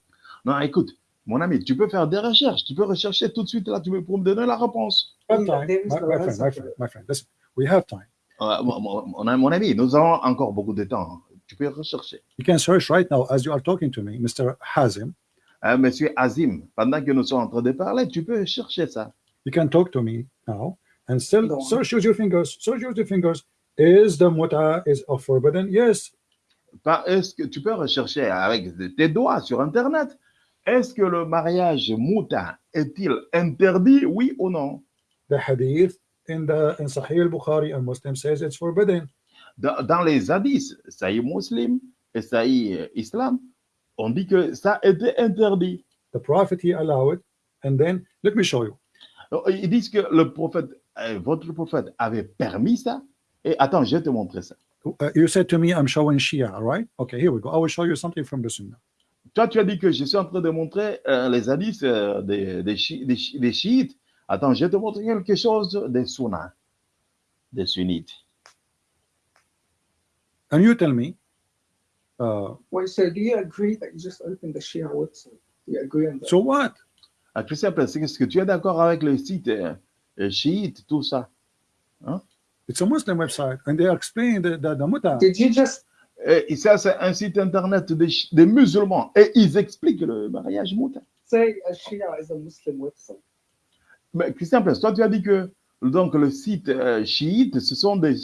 Non, écoute, mon ami, tu peux faire des recherches. Tu peux rechercher tout de suite là, tu peux pour me donner la réponse. we have time. My, no my friend, answer my to friend, it. my friend. Listen, we have time. Euh, mon, ami, nous avons encore beaucoup de temps. Tu peux rechercher. You can search right now as you are talking to me, Mr. Hazim. Hein, Monsieur Azim, pendant que nous sommes en train de parler, tu peux chercher ça. You can talk to me now and still Go on. your fingers. Your fingers. Is the muta is forbidden? Yes. Est-ce que tu peux rechercher avec tes doigts sur Internet Est-ce que le mariage mouta est-il interdit, oui ou non? The hadith in the in Sahih al-Bukhari and Muslim says it's forbidden. dans, dans les hadiths, Sahih Muslim et Sahih Islam, on dit que ça était interdit. The Prophet he allowed, and then let me show you. Ils disent que le prophète, votre prophète avait permis ça? Et attends, je vais te montrer ça. Uh, you said to me, I'm showing Shia, right? Okay, here we go. I will show you something from the Sunnah. Toi, tu as dit que je suis en train de montrer euh, les hadiths euh, des, des, chi- des chi- des chiites. Attends, je vais te montrer quelque chose des sunnas, des sunnites. And you tell me, uh, Wait, so do you agree that you just opened the Shia website? Do you agree on that? so what? Christian Place, est-ce que tu es d'accord avec le site euh, euh, chiite, tout ça It's a Muslim website, and they explain the, the, the muta. Did you just Et ça, c'est un site internet des, des musulmans. Et ils expliquent le mariage mouta. say a Shia is a Muslim website? Mais Christian Place, toi, tu as dit que donc, le site euh, chiite, ce sont des,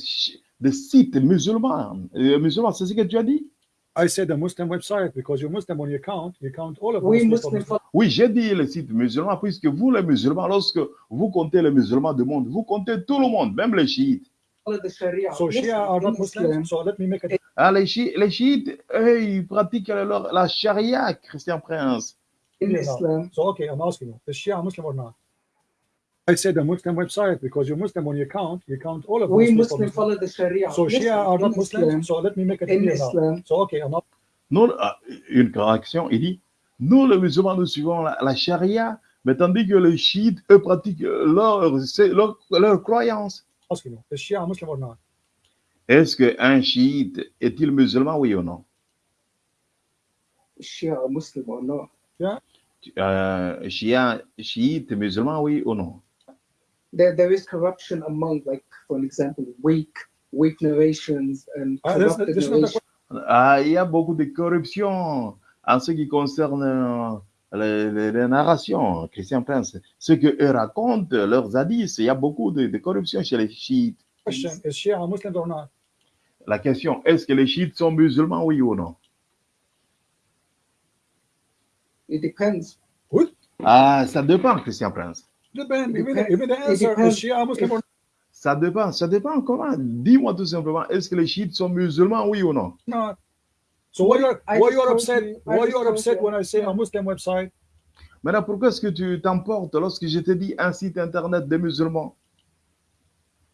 des sites musulmans. Euh, musulmans, c'est ce que tu as dit? I said a Muslim website because you're Muslim when you count, you count all of We Muslims. Muslim follow Oui, j'ai dit le site musulman, puisque vous, les musulmans, lorsque vous comptez les musulmans du monde, vous comptez tout le monde, même les chiites. So Shia are not Muslims. So let me make a Ah, les, chi- les chiites, eux, ils pratiquent leur- la charia, Christian Prince. in. Islam, So okay, I'm asking you, is Shia Muslim or not? I said a Muslim website because you're Muslim when you count, you count all of we Muslims. Muslim follow the Sharia. So Shia are not Muslims. So let me make it clear now. So okay, I'm not. Nous, ah, une correction, il dit, nous, les musulmans, nous suivons la, la charia, mais tandis que les chiites, eux, pratiquent leur, leur, leur croyance. is Shia Muslim or not? Est-ce qu'un chiite est-il musulman, oui ou non? Shia are Muslim or not? euh, Chia- Chiite, musulman, oui ou non? There, there is corruption among, like, for an example, weak, weak narrations and Ah, corrupted narrations. Ah, Il y a beaucoup de corruption en ce qui concerne euh, les, les- les narrations, Christian Prince. Ce que eux racontent, leurs hadiths, il y a beaucoup de, de corruption chez les chiites. Question: Is Shia Muslim or not? La question, est-ce que les chiites sont musulmans, oui ou non? It depends. Ah, ça dépend, Christian Prince. Depend. The, the answer. Is Shia Muslim or Ça dépend, ça dépend comment. Dis-moi tout simplement, est-ce que les chiites sont musulmans, oui ou non? Not? So why you're why you're upset? Why you're upset when I say a Muslim website? Maintenant, pourquoi est-ce que tu t'emportes lorsque je te dis un site internet des musulmans?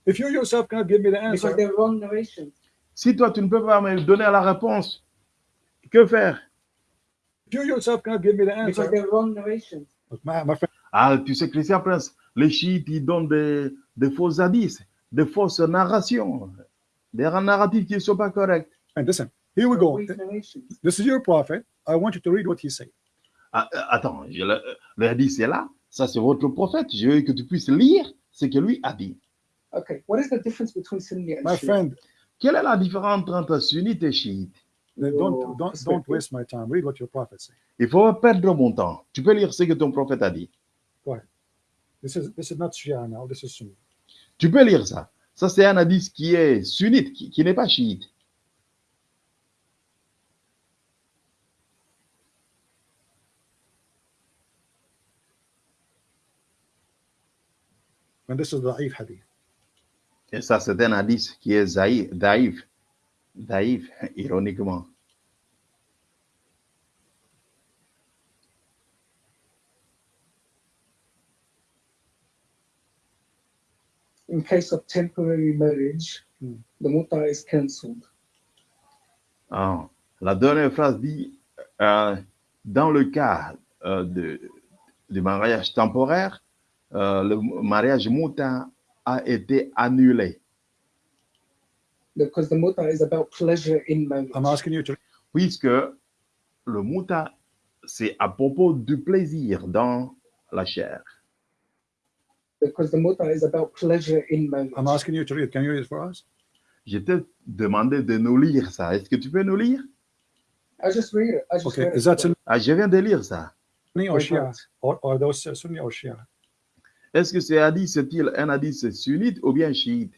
If you yourself cannot give me the Because answer, they're wrong narrations. Si toi, tu ne peux pas me donner la réponse, que faire? If you yourself cannot give me the Because answer, they're wrong narrations. look, my, my friend, Ah, tu sais, Christian Prince, les chiites, ils donnent des, des faux hadiths, des fausses narrations. des narratifs qui ne sont pas corrects. And listen, here we go. This is your prophet. I want you to read what he said. Ah, euh, attends, je le, le hadith est là. Ça, c'est votre prophète. Je veux que tu puisses lire ce que lui a dit. Okay, what is the difference between Sunni and My friend, Quelle est la différence entre sunnite et chiite Your don't don't don't perspective. waste my time. Read what your prophet said. Il faut pas perdre mon temps. Tu peux lire ce que ton prophète a dit. This is this is not Shia now. This is Sunni. Tu peux lire ça. Ça, c'est un hadith qui est sunnite, qui, qui n'est pas chiite. And this is the Da'if hadith. Et ça, c'est un hadith qui est. Daïf, ironiquement. In case of temporary marriage, Hmm. the muta is cancelled. Ah, la dernière phrase dit euh, dans le cas euh, de, du mariage temporaire, euh, le mariage muta a été annulé. Because the muta is about pleasure in marriage. I'm asking you to puisque le muta, c'est à propos du plaisir dans la chair. Because the muta is about pleasure in marriage. I'm asking you to read. Can you read it for us? Je t'ai demandé de nous lire ça. Est-ce que tu peux nous lire? I just read it. I just Okay. read Is it. that Sunni? Ah, Je viens de lire ça. or Why Shia? not? Or, or those uh, Sunni or Shia? Est-ce que ce hadith c'est-il un hadith sunnite ou bien chiite?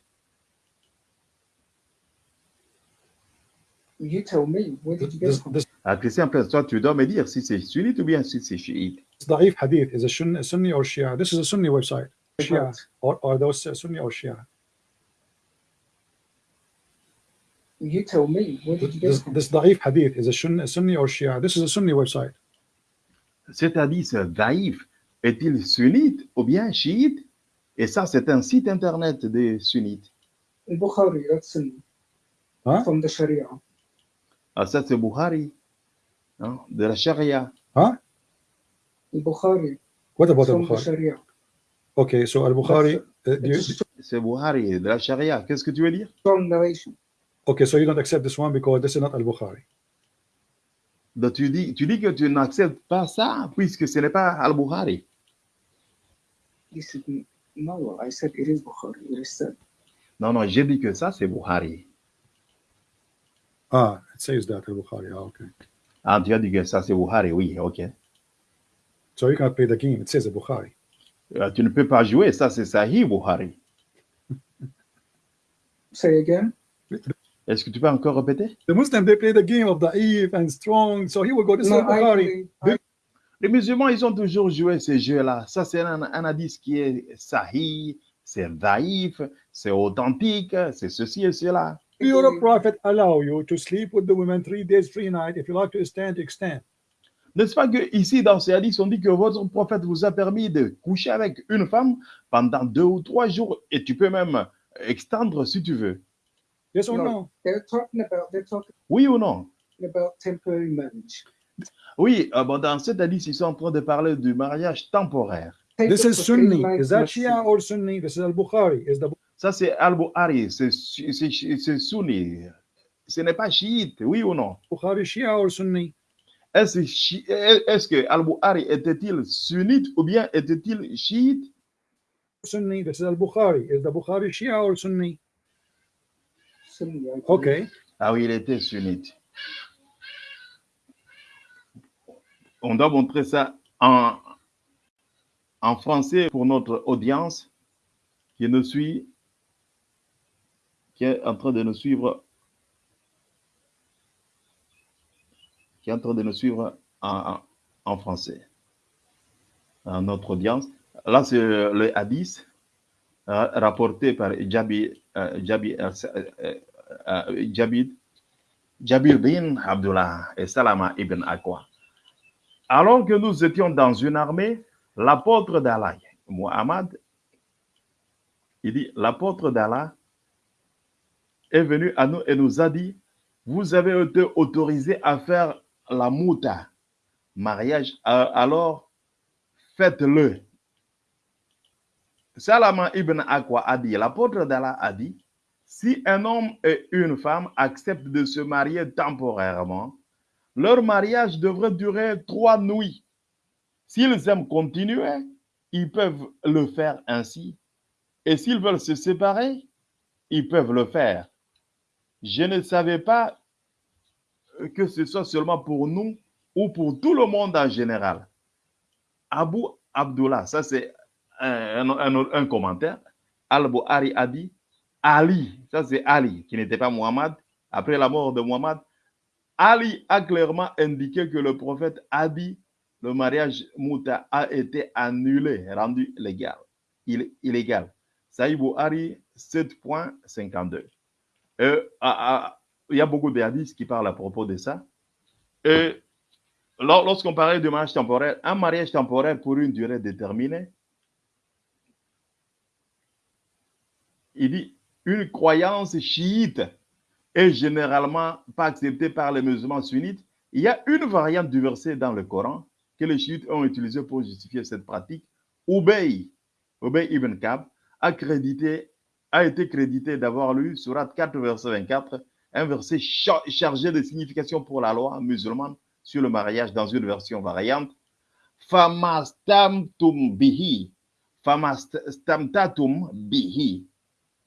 You tell me. Where did you get This, this ah, Christian toi, tu dois me dire si c'est sunnite ou bien si c'est chiite. Da'if hadith is a Sunni, Sunni or Shia. This is a Sunni website. Shia. Or, or those uh, Sunni or Shia? You tell me. Where did you get This, this Da'if hadith is a Sunni, Sunni or Shia. This is a Sunni website. Cet hadith daïf est-il sunnite ou bien chiite? Et ça, c'est un site internet des sunnites. In Bukhari, that's in, Huh? from the Sharia. Ah, ça, c'est Bukhari, hein, de la charia. Huh? In Bukhari, What about from Okay, so Al Bukhari. Uh, a C'est Bukhari, de la charia. Qu'est-ce que tu veux dire? Strong narration. okay, so you don't accept this one because this is not Al Bukhari. Donc, tu dis, tu dis que tu n'acceptes pas ça puisque ce n'est pas Al-Bukhari. No. I said it is Bukhari. It is said. Non, non, j'ai dit que ça, c'est Bukhari. Ah, it says that Al Bukhari. Ah, okay. Ah, tu as dit que ça, c'est Bukhari, oui, ok. So you cannot play the game. It says Bukhari. Euh, tu ne peux pas jouer, ça, c'est Sahih Bukhari. Say again. Est-ce que tu peux encore répéter? The Muslim they play the game of Da'if and strong. So he will go. This is No, Al Bukhari. I, I, Les musulmans, ils ont toujours joué ces jeux-là. Ça, c'est un, un hadith qui est Sahih, c'est Daïf, c'est authentique, c'est ceci et cela. Your prophet allow you to sleep with the women three days, three nights. If you like to extend, extend. N'est-ce pas que ici, dans ces hadiths, on dit que votre prophète vous a permis de coucher avec une femme pendant deux ou trois jours et tu peux même extendre si tu veux. Yes or No. no? they're talking about. They're talking Oui ou non? about temporary marriage. Oui, euh, bon, dans cet hadith, ils sont en train de parler du mariage temporaire. Take This it is for three Sunni. nights, Is that let's see. Shia or Sunni? This is Al Bukhari. Is the Ça, c'est Al-Bukhari, c'est sunni. Ce n'est pas chiite, oui ou non? Bukhari Shia or Sunni? Est-ce est-ce que Al-Bukhari était-il sunnite ou bien était-il chiite? Sunni. This is Al Bukhari. Is the Bukhari Shia or Sunni? Sunni. Okay. Ah oui, il était sunnite. On doit montrer ça en, en français pour notre audience qui nous suit, qui est en train de nous suivre, qui est en train de nous suivre en, français. Notre audience. Là, c'est le hadith euh, rapporté par euh, euh, Jabir, bin Abdullah et Salama ibn Akwa. Alors que nous étions dans une armée, l'apôtre d'Allah, Muhammad, il dit, l'apôtre d'Allah est venu à nous et nous a dit, vous avez été autorisé à faire la mouta, mariage, alors faites-le. Salama ibn Akwa a dit, l'apôtre d'Allah a dit, Si un homme et une femme acceptent de se marier temporairement, leur mariage devrait durer trois nuits. S'ils aiment continuer, ils peuvent le faire ainsi. Et s'ils veulent se séparer, ils peuvent le faire. Je ne savais pas que ce soit seulement pour nous ou pour tout le monde en général. Abu Abdullah, ça c'est un, un- un commentaire. Al-Buhari a dit Ali, ça c'est Ali, qui n'était pas Muhammad. Après la mort de Muhammad, Ali a clairement indiqué que le prophète a dit le mariage Mouta a été annulé, rendu légal, il- illégal. Saïd Buhari 7.52. Euh, ah, ah, il y a beaucoup de hadiths qui parlent à propos de ça. Et lor- lorsqu'on parlait de mariage temporaire, un mariage temporaire pour une durée déterminée, il dit une croyance chiite est généralement pas acceptée par les musulmans sunnites. Il y a une variante du verset dans le Coran que les chiites ont utilisé pour justifier cette pratique. Ubay, Ubay ibn Kab, a, a été crédité d'avoir lu Surat 4, verset 24, un verset cha- chargé de signification pour la loi musulmane sur le mariage dans une version variante. Famastamtum bihi, famastamtatum bihi,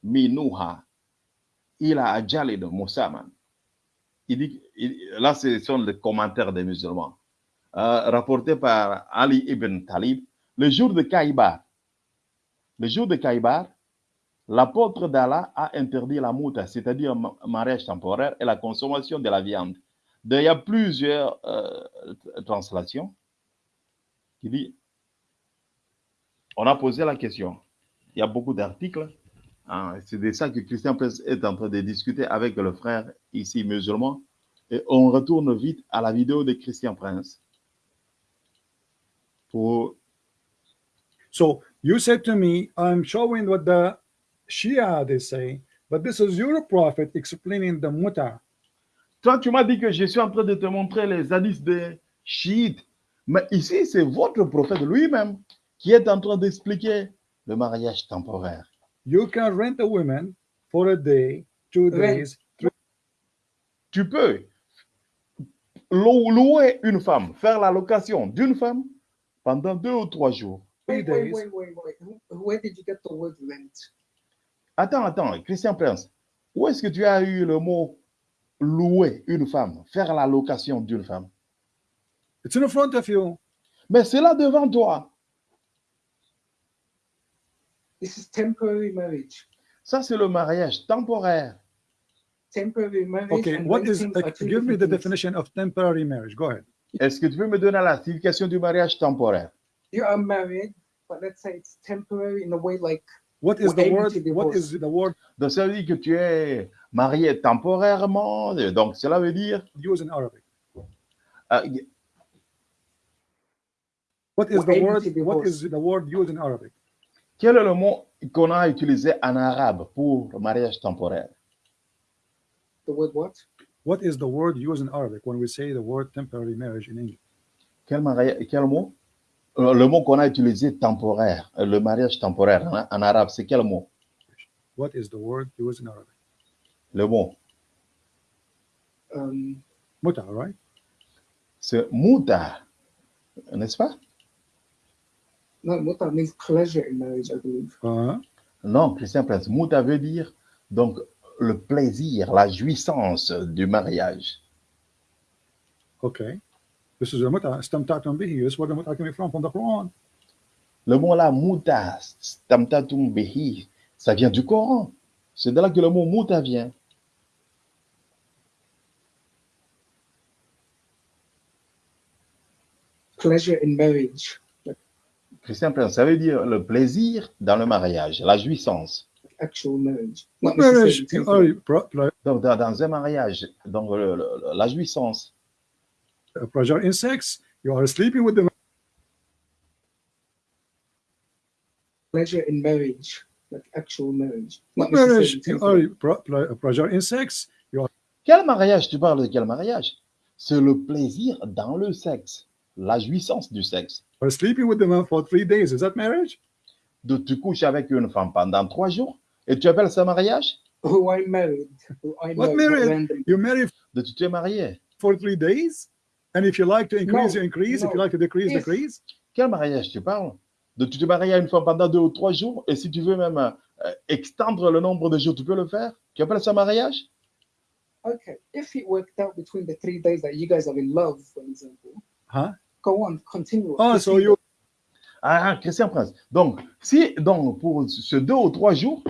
minuha, ila ajalid musaman. Il dit, il- là, ce sont les commentaires des musulmans, euh, par Ali ibn Talib. Le jour de Kaïbar, le jour de Kaïbar, l'apôtre d'Allah a interdit la mouta, c'est-à-dire ma- mariage temporaire et la consommation de la viande. Il y a plusieurs euh, translations qui dit, on a posé la question. Il y a beaucoup d'articles. hein, c'est de ça que Christian Press est en train de discuter avec le frère ici musulman. Et on retourne vite à la vidéo de Christian Prince. So you said to me, I'm showing what the Shia they say, but this is your prophet explaining the muta. toi, tu m'as dit que je suis en train de te montrer les hadiths des chiites. Mais ici, c'est votre prophète lui-même qui est en train d'expliquer le mariage temporaire. You can rent a woman for a day, two days, Tu peux lou- louer une femme, faire la location d'une femme pendant deux ou trois jours. three Wait, wait, days. wait, wait, wait. Where did you get the word rent? Attends, attends, Christian Prince, où est-ce que tu as eu le mot louer une femme, faire la location d'une femme? It's in front of you. Mais c'est là devant toi. This is temporary marriage. Ça, c'est le mariage temporaire. Temporary marriage. Okay, what is give me the definition of temporary marriage? Go ahead. Est-ce que tu peux me donner la signification du mariage temporaire? You are married, but let's say it's temporary in a way like What is the word? What is the word? Donc, ça veut dire que tu es marié temporairement. Donc, cela veut dire. used in Arabic? euh, What is the word? What is the word used in Arabic? quel est le mot qu'on a utilisé en arabe pour le mariage temporaire? The word what? What is the word used in Arabic when we say the word temporary marriage in English? quel, mari- quel mot? Le mot qu'on a utilisé temporaire, euh, le mariage temporaire en, en arabe, c'est quel mot? What is the word used in Arabic? Le mot, Um, Muta, right? c'est mouta, n'est-ce pas? No, that means pleasure in marriage, I believe. Uh-huh. Non, Christian Prince, mouta veut dire donc le plaisir, la jouissance du mariage. Okay. This is a muta. Istamta'tum bihi. This is where the muta coming from, from the Quran. Le mot là, mouta, stamtatum bihi, ça vient du Coran. C'est de là que le mot mouta vient. Pleasure in marriage, Christian Prince, ça veut dire le plaisir dans le mariage, la jouissance. actual marriage. Not Marriage, oh, dans, dans un mariage, donc le- le- la jouissance. Uh, pleasure in sex. You are sleeping with the pleasure in marriage, like actual marriage. Not marriage. Oh, pro- pro- pleasure in sex. Quel mariage Tu parles de quel mariage? C'est le plaisir dans le sexe, la jouissance du sexe. You are sleeping with the man for three days. Is that marriage? De tu couches avec une femme pendant trois jours et tu appelles ça mariage? Who I married, who I What married married? randomly. You marry Donc, tu t'es marié? for three days, and if you like to increase, No, you increase. If you like to decrease, decrease. Quel mariage tu parles? Tu te maries à une femme pendant deux ou trois jours, et si tu veux même euh, extendre le nombre de jours, tu peux le faire? Tu appelles ça mariage? Okay, if it worked out between the three days that you guys are in love, for example, Huh? go on, continue. Oh, so you Ah, Christian Prince. Donc, si donc pour ce deux ou trois jours,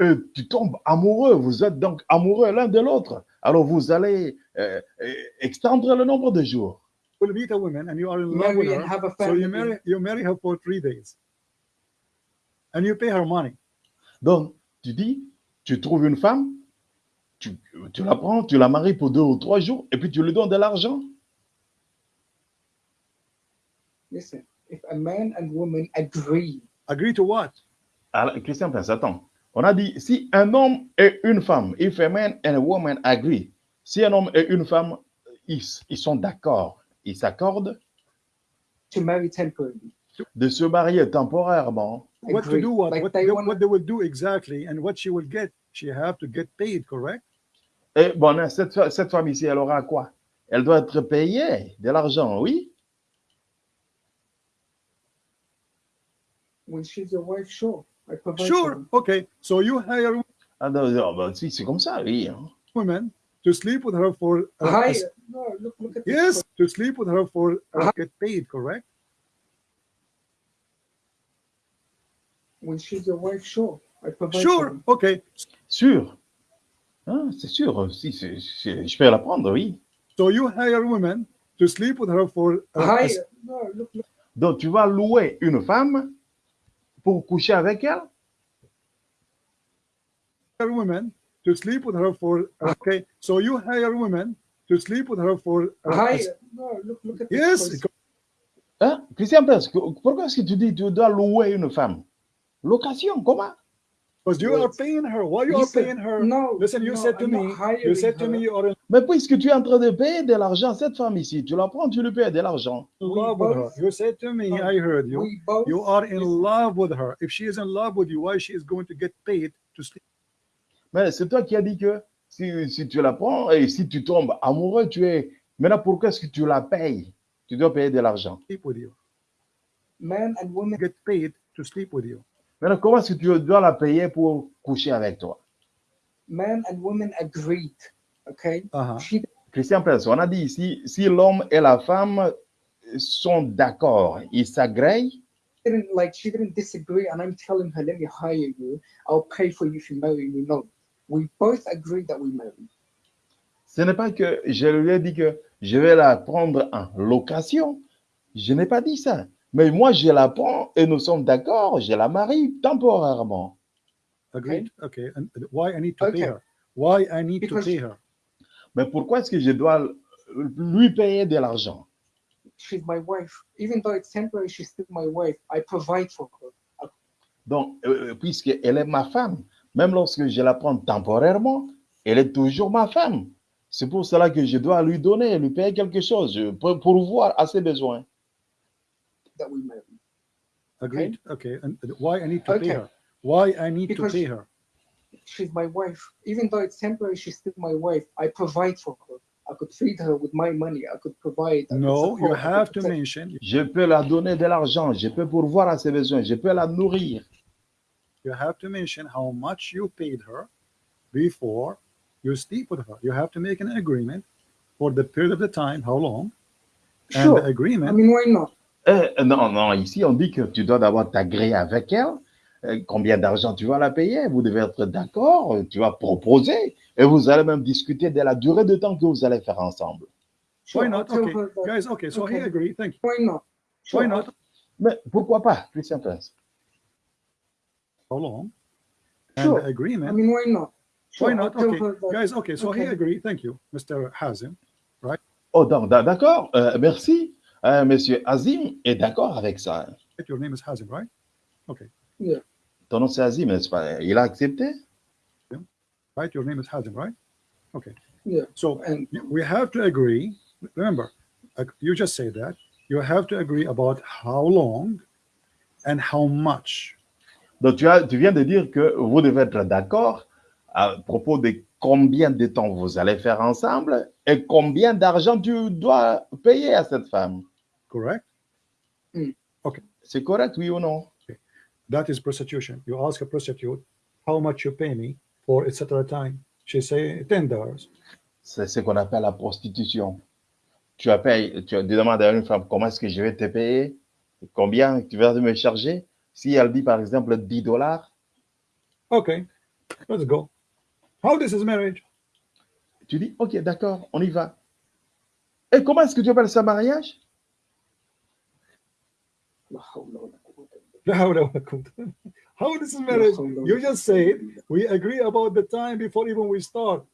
euh, tu tombes amoureux, vous êtes donc amoureux l'un de l'autre, alors vous allez euh, euh, extendre le nombre de jours. will meet a woman and you are in love with her. have a So you marry you marry her for three days, and you pay her money. Donc, tu dis, tu trouves une femme, tu, tu la prends, tu la maries pour deux ou trois jours, et puis tu lui donnes de l'argent. Listen, if a man and woman agree, Agree to what? Alors, Christian attends. On a dit, si un homme et une femme, if a man and a woman agree, si un homme et une femme, ils, ils sont d'accord, ils s'accordent to marry temporarily, de se marier temporairement, What to do? What? Like what, they wanna- what they will do exactly, and what she will get? She have to get paid, correct? Et bon, cette, fa- cette femme ici, elle aura quoi? Elle doit être payée de l'argent, oui when she's your wife, sure, Sure. Okay. So you hire ah, non, non, ben, si, C'est comme ça, oui. hein. women to sleep with her for uh, no, look, look at this yes to sleep with her for uh, get paid, correct? When she's your wife, sure, I provide. Sure. her. Okay. Sûr Hein, C'est sûr, si, c'est- c'est- je peux la prendre, oui. So you hire women to sleep with her for uh, no, look, look. Donc, tu vas louer une femme pour coucher avec elle hire women to sleep with her for okay. So you hire women to sleep with her for uh, Hi, as- no, look, look at yes. person. Hein? Christian Prince, pourquoi est-ce que tu dis que tu dois louer une femme? Location, comment? Because you Wait. are paying her. Why you You are said- paying her? No, Listen, you no, said to I'm me, you said to her. me you are in Mais puisque tu es en train de payer de l'argent, cette femme ici, tu la prends, tu lui payes de l'argent. love with her. both- You said to me, I heard you. We both. You are in love with her. If she is in love with you, why she is going to get paid to sleep? Mais c'est toi qui as dit que si, si tu la prends et si tu tombes amoureux, tu es. Maintenant, pourquoi est-ce que tu la payes? Tu dois payer de l'argent. sleep with you? Men and women Get paid to sleep with you. Maintenant, comment est-ce que tu dois la payer pour coucher avec toi? Men and women agreed. Okay, Uh-huh. she Christian Prince, on a dit ici, si l'homme et la femme sont d'accord, ils s'agréent, didn't like she didn't disagree, and I'm telling her, let me hire you. I'll pay for you if you marry me. No, we both agreed that we marry. ce n'est pas que je lui ai dit que je vais la prendre en location. Je n'ai pas dit ça. Mais moi, je la prends et nous sommes d'accord, je la marie temporairement. Agreed. Okay. And why I need to Okay. pay her? Why I need Because- to pay her? Mais pourquoi est-ce que je dois lui payer de l'argent? She's my wife. Even though it's temporary, she's still my wife. I provide for her. Donc, euh, puisqu'elle est ma femme, même lorsque je la prends temporairement, elle est toujours ma femme. C'est pour cela que je dois lui donner, lui payer quelque chose pour pourvoir à ses besoins. That we. Agreed. Okay? And why I need to pay Okay. her? Why I need Because- to pay her? She's my wife. Even though it's temporary, she's still my wife. I provide for her. I could feed her with my money. I could provide. I No, you support, I could have to mention. Je peux la donner de l'argent, je peux pourvoir à ses besoins, je peux la nourrir. You have to mention how much you paid her before you sleep with her. You have to make an agreement for the period of the time. How long? And Sure. the I agreement. mean, why not? Euh, non, non, ici on dit que tu dois d'abord t'agréer avec elle. Euh, combien d'argent tu vas la payer? Vous devez être d'accord, tu vas proposer et vous allez même discuter de la durée de temps que vous allez faire ensemble. Sure, Why not? Okay, guys. Okay, so he Okay. agreed. Thank you. Why not? Sure, Why not? Mais pourquoi pas, Christian Prince? How long? And Sure. the I agreement. mean, why not? Sure, Why not? tell Okay, guys. Okay, so he Okay. agreed. Thank you, Mr. Hazim. Oh, donc, d'a- d'accord, euh, merci. Euh, Monsieur Azim est d'accord avec ça. Your name is Hazim, right? Ton nom c'est Azim, n'est-ce pas Il a accepté? Right. Your name is Hazim, right? Okay. Yeah. So And we have to agree. Remember, you just said that you have to agree about how long and how much. Donc, tu, as, tu viens de dire que vous devez être d'accord à propos de combien de temps vous allez faire ensemble et combien d'argent tu dois payer à cette femme. Correct? C'est correct, oui ou non? That is prostitution. You ask a prostitute how much you pay me for etc. time? She say ten dollars. C'est ce qu'on appelle la prostitution. Tu payé, tu demandes à une femme comment est-ce que je vais te payer, combien tu vas me charger? Si elle dit par exemple 10 dollars, Okay, let's go. How this is marriage? tu dis ok, d'accord, on y va. Et comment est-ce que tu appelles ça mariage? لا La. How this is marriage? You just said we agree about the time before even we start.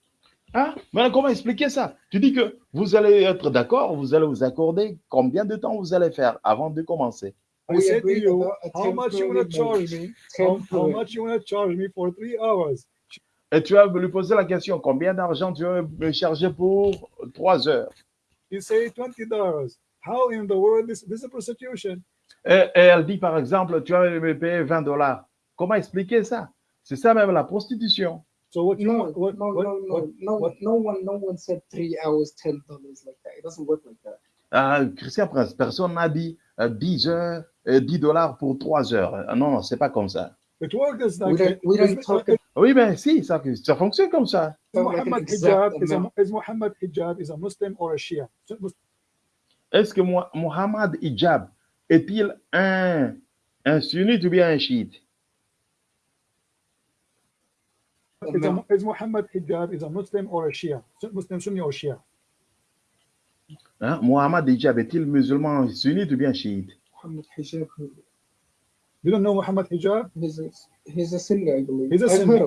Hein? Maintenant, comment expliquer ça? Tu dis que vous allez être d'accord, vous allez vous accorder combien de temps vous allez faire avant de commencer? I said to you, how much you want to charge me? How, how much you want to charge me for three hours? Et tu vas lui poser la question, combien d'argent tu vas me charger pour trois heures? You say 20 dollars. How in the world is this, this is a prostitution? Et, et elle dit par exemple, tu vas me payer 20 dollars. Comment expliquer ça? C'est ça même la prostitution. So what you No, want? What, no, what, no, what, no, no, what- no one, no one said three hours, ten dollars like that. It doesn't work like that. Ah, Christian Prince, personne n'a dit euh, 10 heures, euh, 10 dollars pour 3 heures. Ah, non, non, c'est pas comme ça. It works We like don't, we don't is, talk is, Oui, ben si, ça, ça fonctionne comme ça. Muhammad exact hijab is, a, hijab is a Muslim or a Shia? So Mus- Est-ce que Mo- Mohammad Hijab est-il un, un sunnite ou bien un chiite? Is, Muhammad hijab is a Muslim or a Shia? Muslim Sunni or Shia? Hein? Mohammad Hijab est-il musulman sunnite ou bien chiite? Muhammad Hijab, You don't know Muhammad hijab? he's a, he's a Sunni, I believe. He's a Sunni.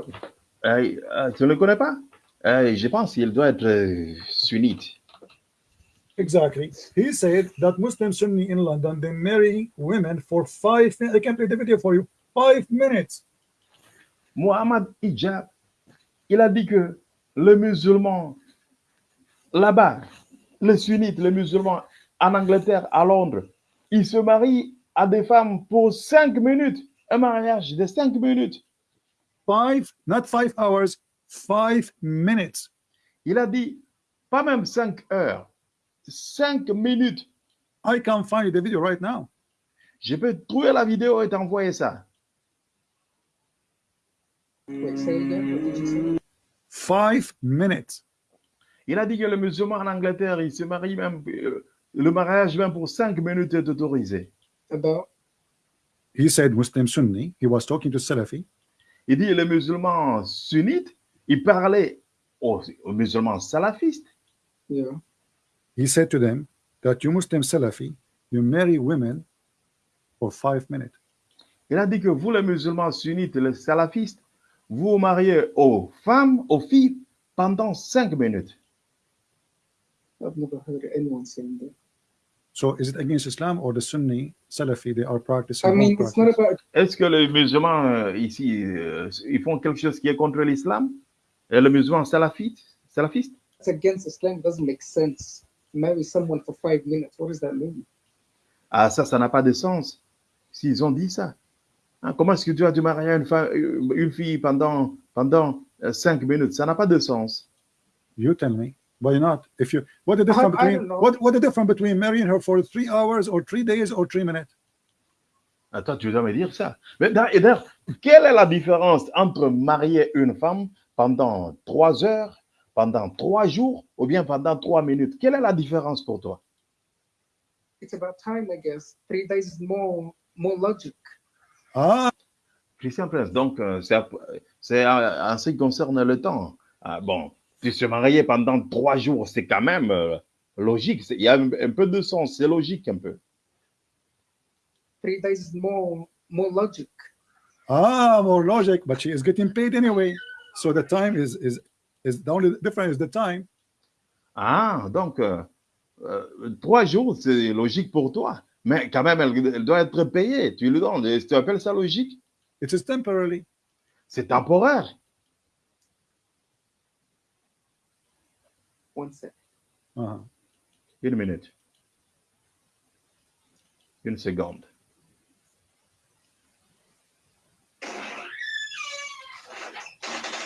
Euh, euh, tu ne le connais pas? Euh, je pense qu'il doit être euh, sunnite. Exactly. He said that Muslim Sunni in London they marry women for five minutes. I can play the video for you. Five minutes. Mohammad Hijab, il a dit que le musulman là-bas, le sunnite, le musulman en Angleterre, à Londres, il se marie à des femmes pour cinq minutes. Un mariage de cinq minutes. Five, not five hours, five minutes. Il a dit, pas même cinq heures, cinq minutes. I can find the video right now. Je peux trouver la vidéo et t'envoyer ça. Wait, say again. What did you say? Five minutes. Il a dit que le musulman en Angleterre, il se marie même, euh, le mariage même pour cinq minutes est autorisé. About? He said Muslim Sunni. He was talking to Salafi. Il dit le musulman sunnite, il parlait aux, aux musulmans salafistes. yeah. He said to them that you Muslim Salafi, you marry women for five minutes. Il a dit que vous, les musulmans sunnites, les salafistes, vous vous mariez aux femmes, aux filles, pendant cinq minutes. I've never heard anyone saying that. So is it against Islam or the Sunni Salafi they are practicing? I mean, it's not about Est-ce que les musulmans euh, ici, euh, ils font quelque chose qui est contre l'islam? Et le musulman salafiste, salafiste it's against Islam. It doesn't make sense. Marry someone for five minutes. What does that mean? Ah, ça, ça n'a pas de sens. S'ils ont dit ça. Hein, comment est-ce que tu vas te marier une, femme- une fille pendant, pendant euh, cinq minutes? Ça n'a pas de sens. You tell me. Why not? If you what the difference I between what what the difference between marrying her for three hours or three days or three minutes? Attends, tu dois me dire ça. Mais d'ailleurs, quelle est la différence entre marier une femme pendant trois heures, pendant trois jours ou bien pendant trois minutes Quelle est la différence pour toi? It's about time, I guess. Three days is more more logic. Ah, Christian Prince, donc euh, c'est en ce qui concerne le temps. Ah, bon, tu se marier pendant trois jours, c'est quand même euh, logique. C'est- Il y a un, un peu de sens, c'est logique un peu. Three days is more more logic. ah, more logic, but she is getting paid anyway. So the time is is is the only difference is the time. Ah, donc euh, euh, trois jours, c'est logique pour toi. Mais quand même, elle, elle doit être payée. Tu lui donnes. Tu appelles ça logique? It is temporarily. C'est temporaire. One sec. Uh-huh. Une minute. Une seconde.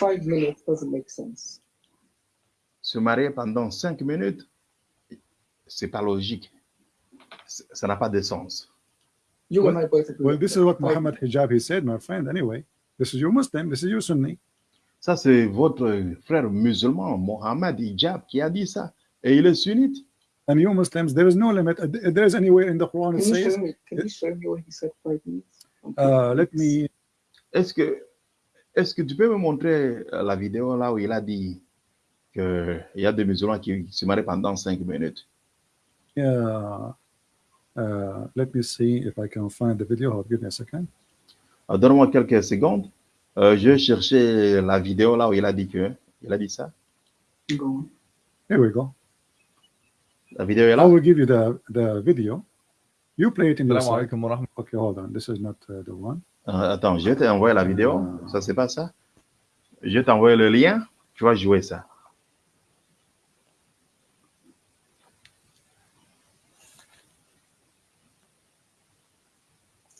Five minutes doesn't make sense. Se marier pendant cinq minutes, c'est pas logique. Ça n'a pas de sens. You Well- and I both agree. Well, this that. is what Five Muhammad Hijab he said, my friend. Anyway, this is your Muslim, this is your Sunni. Ça, c'est votre frère musulman, Mohammed Hijab, qui a dit ça. Et il est sunnite. And you Muslims, there is no limit. Th- There is anywhere in the Quran it Can you says, show me? Can you show me where he said five minutes? uh, let me, Est-ce que, est-ce que tu peux me montrer euh, la vidéo là où il a dit qu'il y a des musulmans qui se marient pendant cinq minutes? Yeah. Uh, let me see if I can find the video. Give me a second. Uh, Donne-moi quelques secondes. Uh, je cherchais la vidéo là où il a dit que hein. il a dit ça? Go. Here we go. La vidéo est là? I will give you the the video. You play it in the. Okay, hold on. This is not uh, the one. Euh, attends, je vais t'envoyer la vidéo. Ça, c'est pas ça? Je vais t'envoyer le lien. Tu vas jouer ça.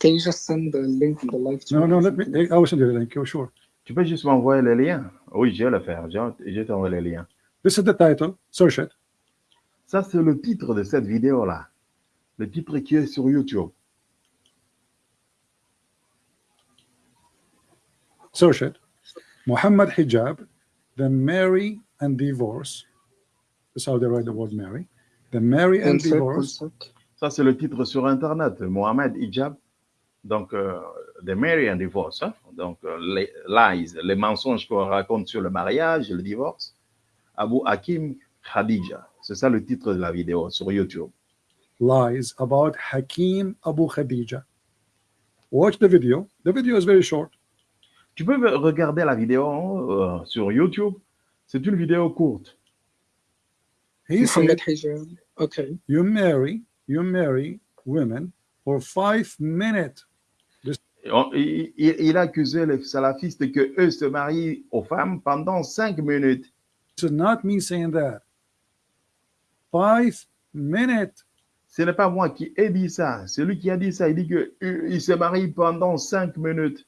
Can you just send the link in the live chat? No, no, let me, something? I will send you the link. Oh, sure. Tu peux juste m'envoyer le lien? Oui, je vais le faire. Je je vais t'envoyer le lien. This is the title. Search it. Ça, c'est le titre de cette vidéo-là. Le titre qui est sur YouTube. Search it. Muhammad Hijab, the marry and divorce. That's how they write the word marry. The marry and divorce. Ça, c'est le titre sur Internet. Mohamed Hijab. Donc, euh, The Marry and Divorce. hein. Donc, euh, les lies, les mensonges qu'on raconte sur le mariage et le divorce. Abu Hakim Khadija. C'est ça le titre de la vidéo sur YouTube. Lies about Hakim Abu Khadija. Watch the video. The video is very short. Tu peux regarder la vidéo euh, sur YouTube. C'est une vidéo courte. He said. Okay. you marry, you marry women for five minutes. Il, il- il a accusé les salafistes que eux se marient aux femmes pendant cinq minutes. Is not me saying that. Five minutes. Ce n'est pas moi qui ai dit ça. C'est lui qui a dit ça. Il dit qu'il se marie pendant cinq minutes.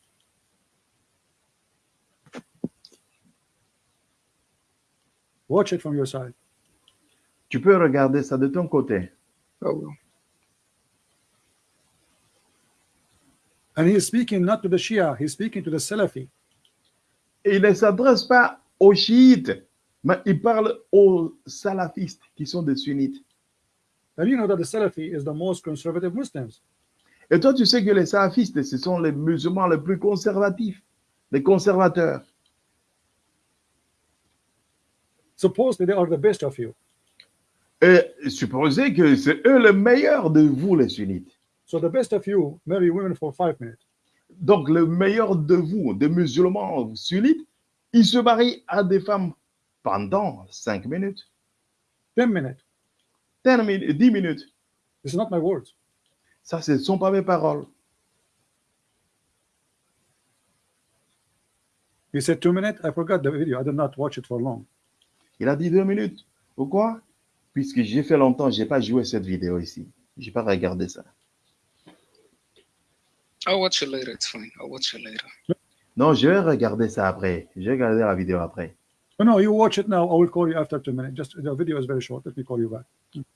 Watch it from your side. Tu peux regarder ça de ton côté. Oh, well. And he is speaking not to the Shia, he's speaking to the Salafi. Et il ne s'adresse pas aux chiites, mais il parle aux salafistes qui sont des sunnites. And you know that the Salafi is the most conservative Muslims. Et toi, tu sais que les salafistes, ce sont les musulmans les plus conservatifs, les conservateurs. Supposedly they are the best of you. Et supposez que c'est eux les meilleurs de vous, les sunnites. So the best of you marry women for five minutes. Donc, le meilleur de vous, des musulmans sunnites, ils se marient à des femmes pendant cinq minutes, Ten minutes. 10 minutes, 10 minutes. Is not my words. Ça, ce ne sont pas mes paroles. He said two minutes? I forgot the video. I did not watch it for long. Il a dit deux minutes. Pourquoi? Puisque j'ai fait longtemps, je n'ai pas joué cette vidéo ici. Je n'ai pas regardé ça. I'll watch it later. It's fine. I'll watch it later. Non, je vais regarder ça après. Je vais regarder la vidéo après. No, no, you watch it now. I will call you after two minutes. Just the video is very short. Let me call you back.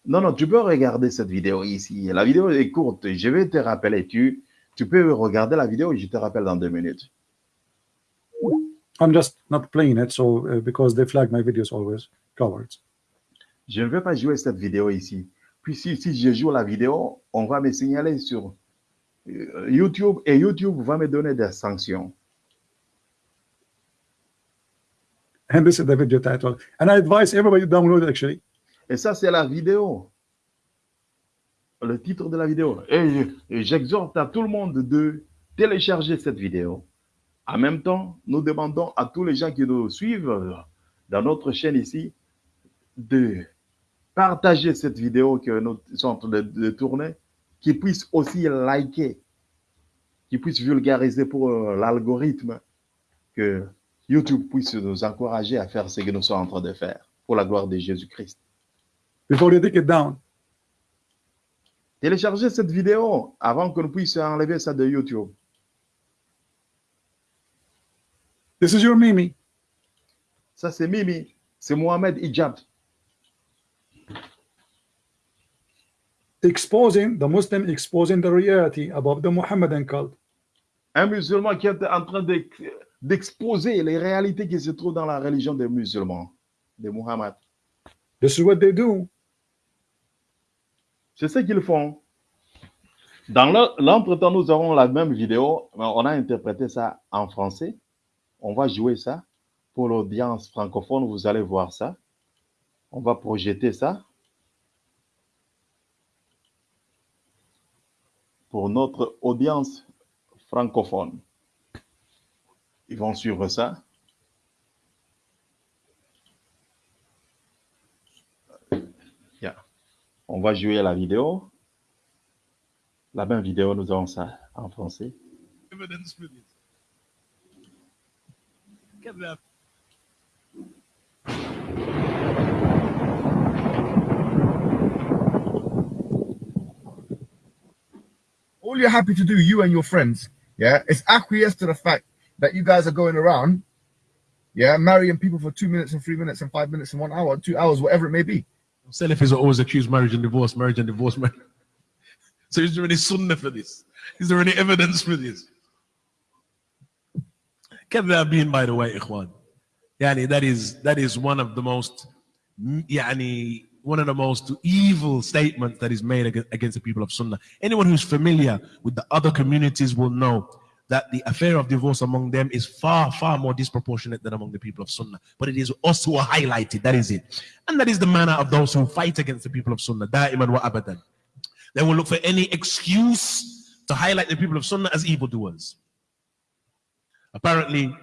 Non, non, tu peux regarder cette vidéo ici. La vidéo est courte. Je vais te rappeler. Tu, tu peux regarder la vidéo et je te rappelle dans deux minutes. I'm just not playing it, so uh, because they flag my videos always cowards. Je ne vais pas jouer cette vidéo ici. Puis si, si je joue la vidéo, on va me signaler sur euh, YouTube et YouTube va me donner des sanctions. And this is the video title. And I advise everybody to download it actually. Et ça, c'est la vidéo. Le titre de la vidéo. Et j'exhorte à tout le monde de télécharger cette vidéo. En même temps, nous demandons à tous les gens qui nous suivent dans notre chaîne ici de partager cette vidéo que nous sommes en train de, de tourner, qu'ils puissent aussi liker, qu'ils puissent vulgariser pour euh, l'algorithme, que YouTube puisse nous encourager à faire ce que nous sommes en train de faire pour la gloire de Jésus-Christ. Before you take it down, Téléchargez cette vidéo avant que nous puissions enlever ça de YouTube. This is your Mimi. Ça, c'est Mimi. C'est Mohamed Hijab. exposing the Muslim exposing the reality about the Muhammadan cult. Un musulman qui est en train d'ex- d'exposer les réalités qui se trouvent dans la religion des musulmans, de Muhammad. This is what they do. C'est ce qu'ils font. Dans le- l'entretemps, nous aurons la même vidéo. mais On a interprété ça en français. On va jouer ça pour l'audience francophone. Vous allez voir ça. On va projeter ça pour notre audience francophone. Ils vont suivre ça. On va jouer la vidéo. La même vidéo, nous avons ça en français. All you're happy to do, you and your friends, yeah, is acquiesce to the fact that you guys are going around, yeah, marrying people for two minutes and three minutes and five minutes and one hour, two hours, whatever it may be. Salafis are always accused marriage and divorce, marriage and divorce. Marriage. So is there any sunnah for this? Is there any evidence for this? كذاب being by the way, ikhwan. Yani that is that is one of the most yani one of the most evil statements that is made ag- against the people of Sunnah. Anyone who's familiar with the other communities will know that the affair of divorce among them is far, far more disproportionate than among the people of Sunnah. But it is us who are highlighted. That is it. And that is the manner of those who fight against the people of Sunnah. Da'iman wa abadan. They will look for any excuse to highlight the people of Sunnah as evildoers. Apparently,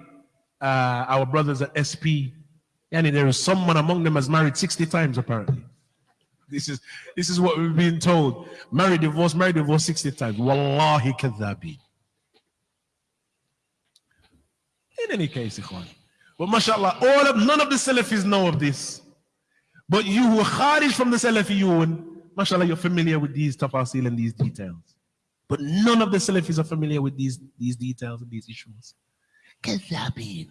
uh, our brothers at SP, yani there is someone among them has married 60 times, apparently. This is this is what we've been told. Marry, divorce, marry, divorce 60 times. Wallahi kadhabi. In any case, ikhwan. But mashallah, all of none of the Salafis know of this. But you who are kharij from the Salafiyun, mashallah, you're familiar with these tafasil and these details. But none of the Salafis are familiar with these, these details and these issues. Kadhabin.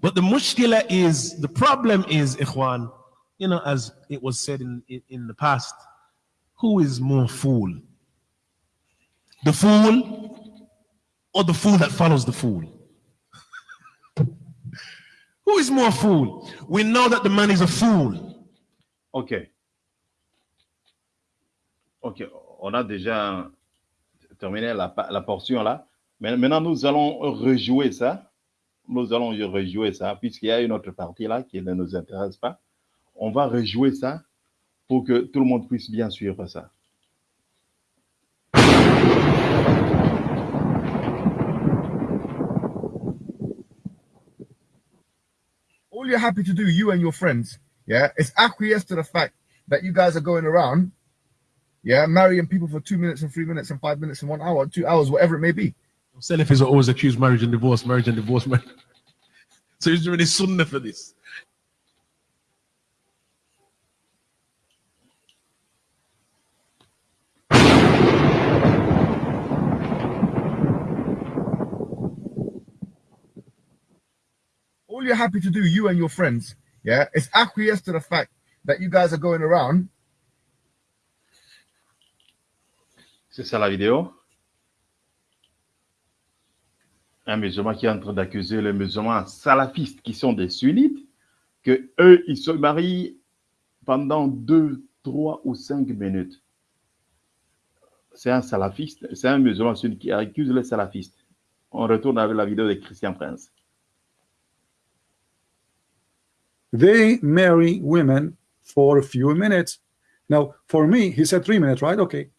But the mushkila is, the problem is, ikhwan, you know, as it was said in, in, in the past, who is more fool? The fool or the fool that follows the fool? Who is more fool? We know that the man is a fool. OK. OK. On a déjà terminé la, la portion là. Maintenant, nous allons rejouer ça. Nous allons rejouer ça, puisqu'il y a une autre partie là qui ne nous intéresse pas. On va rejouer ça pour que tout le monde puisse bien suivre ça. All you're happy to do, you and your friends, yeah, is acquiesce to the fact that you guys are going around, yeah, marrying people for two minutes and three minutes and five minutes and one hour, two hours, whatever it may be. Salafis are always accused marriage and divorce, marriage and divorce. Marriage. So is there any sunnah for this? all you're happy to do, you and your friends, yeah, is acquiesce to the fact that you guys are going around, C'est ça la vidéo. Un musulman qui est en train d'accuser les musulmans salafistes qui sont des sunnites que eux ils se marient pendant deux, trois ou cinq minutes. C'est un salafiste, c'est un musulman sunnite qui accuse les salafistes. On retourne avec la vidéo de Christian Prince. They marry women for a few minutes. Now, for me, he said three minutes, right? Okay.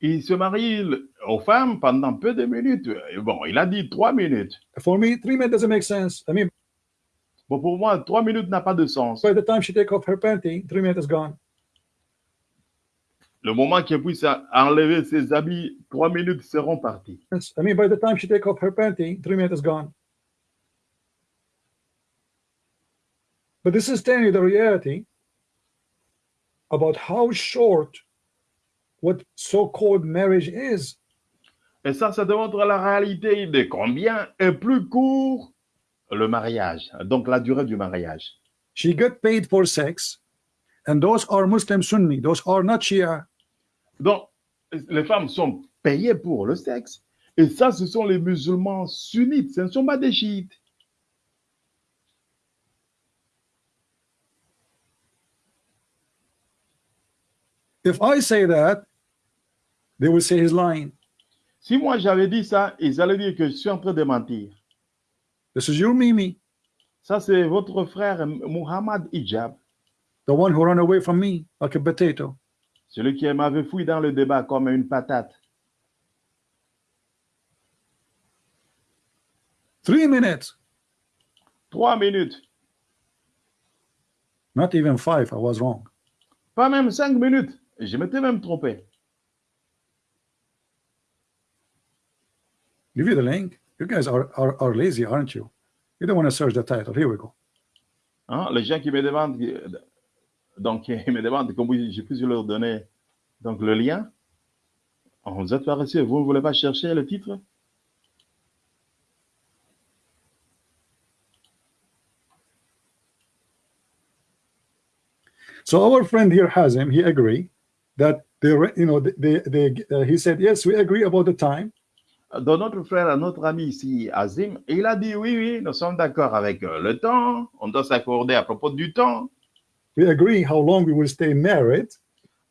Il se marie aux femmes pendant peu de minutes. Bon, il a dit trois minutes. For me, three minutes doesn't make sense. I mean, Bon, pour moi, trois minutes n'a pas de sens. by the time she take off her panty, three minutes is gone. Le moment qu'elle puisse enlever ses habits, trois minutes seront parties. Yes, I mean, by the time she take off her panty, three minutes is gone. But this is telling you the reality about how short what so-called marriage is. Et ça, ça démontre la réalité de combien est plus court le mariage, donc la durée du mariage. She get paid for sex, and those are Muslim Sunni. Those are not Shia. Donc, les femmes sont payées pour le sexe. Et ça, ce sont les musulmans sunnites, ce ne sont pas des chiites. If I say that, they will say he's lying. Si moi j'avais dit ça, ils allaient dire que je suis en train de mentir. This is your Mimi, Ça, c'est votre frère Muhammad Hijab, the one who ran away from me like a potato. celui qui m'avait fouillé dans le débat comme une patate. Three minutes, Trois minutes, not even five. I was wrong. pas même cinq minutes. Je m'étais même trompé. Give you the link. You guys are, are, are lazy, aren't you? You don't want to search the title. Here we go. Hein, les gens qui me demandent, donc ils me demandent comment je puisse leur donner donc, le lien. Vous êtes paresseux, vous ne voulez pas chercher le titre So our friend here Hazim, he agree that they, you know, they, they, uh, he said yes, we agree about the time. Donc notre frère, notre ami ici, Azim, il a dit oui, oui, nous sommes d'accord avec euh, le temps, on doit s'accorder à propos du temps. We agree how long we will stay married.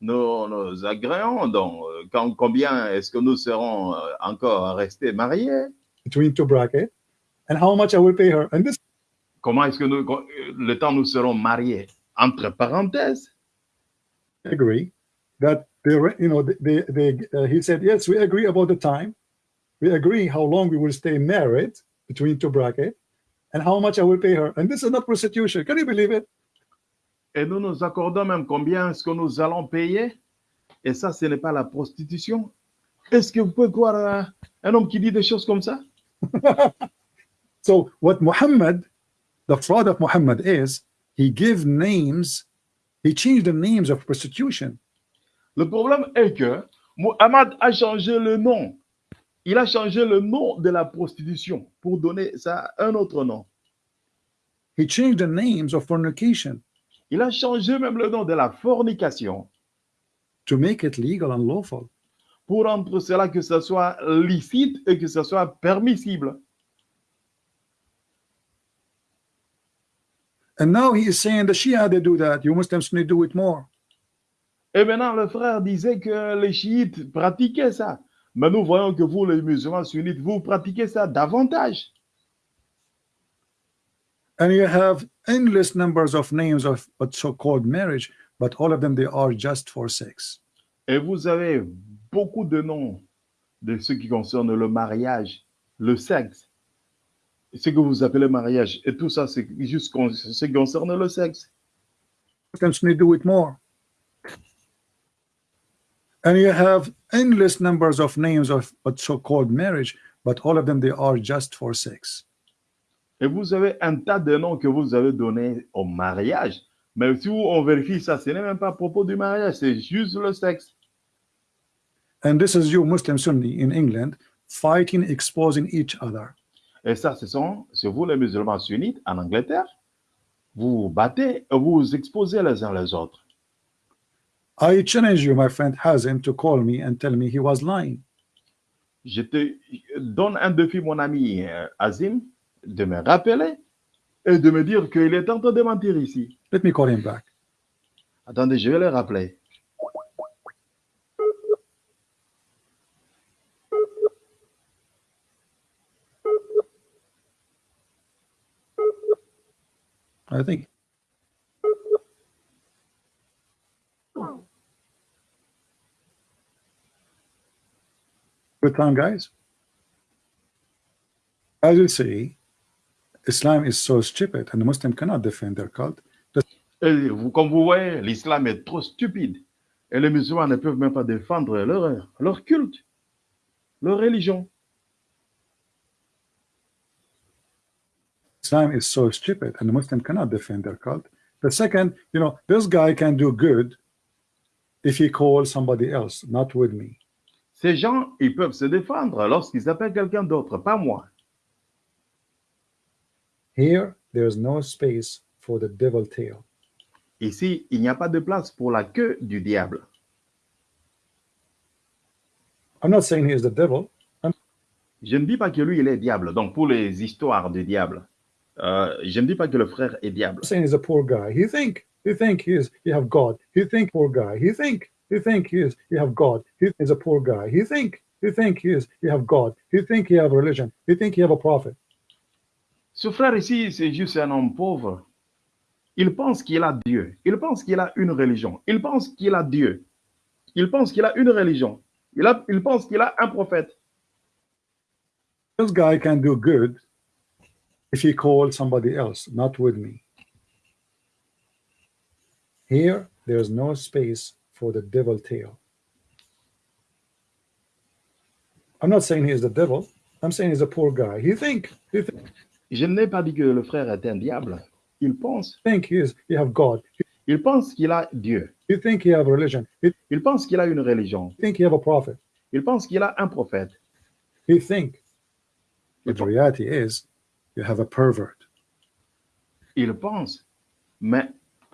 Nous nous agréons donc euh, quand, combien est-ce que nous serons euh, encore restés mariés, between two brackets and how much I will pay her. And this comment est-ce que nous, le temps nous serons mariés, entre parenthèses. agree that they, you know, they, they, uh, he said, yes, we agree about the time. We agree how long we will stay married between two brackets and how much I will pay her. And this is not prostitution. Can you believe it? Et nous nous accordons même combien est-ce que nous allons payer. Et ça, ce n'est pas la prostitution. Est-ce que vous pouvez croire à un homme qui dit des choses comme ça So what Muhammad, the fraud of Muhammad is, he give names, he changed the names of prostitution. Le problème est que Muhammad a changé le nom. Il a changé le nom de la prostitution pour donner ça un autre nom. He changed the names of fornication Il a changé même le nom de la fornication to make it legal and lawful. pour rendre cela que ce soit licite et que ce soit permissible. And now he is saying the Shia, they do that. You Muslims need to do it more. Et maintenant, le frère disait que les chiites pratiquaient ça. Mais nous voyons que vous, les musulmans sunnites, vous pratiquez ça davantage. And you have endless numbers of names of what so-called marriage, but all of them, they are just for sex. Et vous avez beaucoup de noms de ce qui concerne le mariage, le sexe, ce que vous appelez mariage. Et tout ça, c'est juste ce qui concerne le sexe. To do it more? And you have endless numbers of names of what so-called marriage, but all of them, they are just for sex. Et vous avez un tas de noms que vous avez donnés au mariage. Mais si on vérifie ça, ce n'est même pas à propos du mariage, c'est juste le sexe. And this is you, Muslim Sunni in England, fighting, exposing each other. Et ça, ce sont, c'est vous les musulmans sunnites en Angleterre. Vous vous battez et vous vous exposez les uns les autres. I challenge you, my friend Hazim, to call me and tell me he was lying? Je te donne un défi, mon ami euh, Azim, de me rappeler et de me dire qu'il est en train de mentir ici. Let me call him back. Attendez, je vais le rappeler. I think. Good time, guys? As you see, Islam is so stupid, and the Muslim cannot defend their cult. Et comme vous voyez, l'islam est trop stupide. Et les musulmans ne peuvent même pas défendre leur, leur culte, leur religion. Islam is so stupid, and the Muslim cannot defend their cult. The second, you know, this guy can do good if he calls somebody else, not with me. Ces gens, ils peuvent se défendre lorsqu'ils appellent quelqu'un d'autre, pas moi. Here, there is no space for the devil tail. Ici, il n'y a pas de place pour la queue du diable. I'm not saying he is the devil. Je ne dis pas que lui, il est diable. Donc, pour les histoires du diable, euh, je ne dis pas que le frère est diable. I'm saying he's a poor guy. He think he think he is he have God. He think poor guy. He think he think he is he have God. He is a poor guy. He think he think he is he have God. He think he have religion. He think he have a prophet. Ce frère ici, c'est juste un homme pauvre. Il pense qu'il a Dieu. Il pense qu'il a une religion. Il pense qu'il a Dieu. Il pense qu'il a une religion. Il, a, il pense qu'il a un prophète. This guy can do good if he called somebody else, not with me. Here, there's no space for the devil tail. I'm not saying he's the devil. I'm saying he's a poor guy. He think? He th- Je n'ai pas dit que le frère est un diable. Il pense. think he is he have God. Il pense qu'il a Dieu. He think he have religion. He Il pense qu'il a une religion. think he have a prophet. Il pense qu'il a un prophète. He think. Il, But the reality is, you have a pervert. il pense. Mais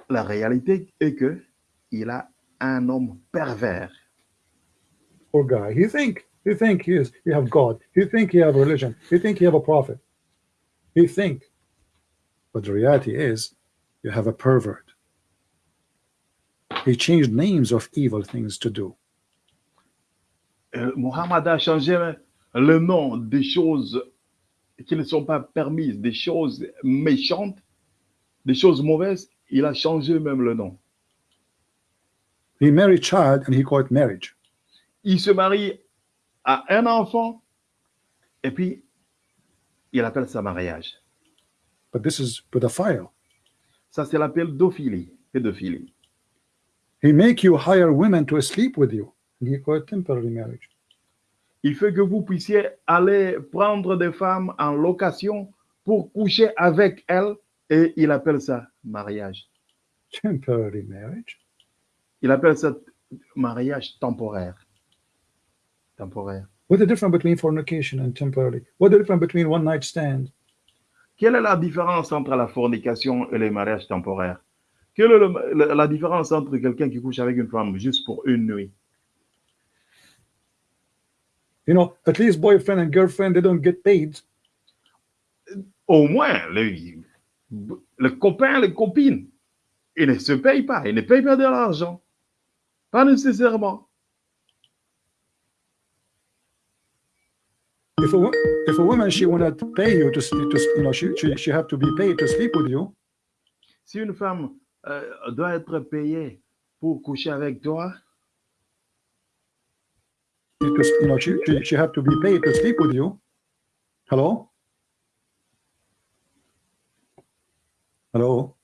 la réalité est que il a un homme pervers. Poor guy. He think he think he is he have God. He think he have religion. He think he have a prophet. He think. But the reality is, you have a pervert. He changed names of evil things to do. Euh, Mohammed a changé le nom des choses qui ne sont pas permises, des choses méchantes, des choses mauvaises. Il a changé même le nom. He married child and he called it marriage. Il se marie à un enfant et puis il appelle ça mariage. But this is pedophile. Ça, c'est la pédophilie. pédophilie. He make you hire women to sleep with you. And he called it temporary marriage. Il fait que vous puissiez aller prendre des femmes en location pour coucher avec elles et il appelle ça mariage. Temporary marriage. Il appelle ça mariage temporaire. Temporaire. What's the difference between fornication and temporary? What's the difference between one night stand? Quelle est la différence entre la fornication et les mariages temporaires? Quelle est le- la, différence entre quelqu'un qui couche avec une femme juste pour une nuit? You know, at least boyfriend and girlfriend, they don't get paid. Au moins, les, le copain, les copines, ils ne se payent pas, ils ne payent pas de l'argent. Pas nécessairement. If a, if a woman she wanna pay you to, sleep, to you know she, she she have to be paid to sleep with you, Si une femme euh, doit être payée pour coucher avec toi, to, you know she, she she have to be paid to sleep with you. Hello? Hello?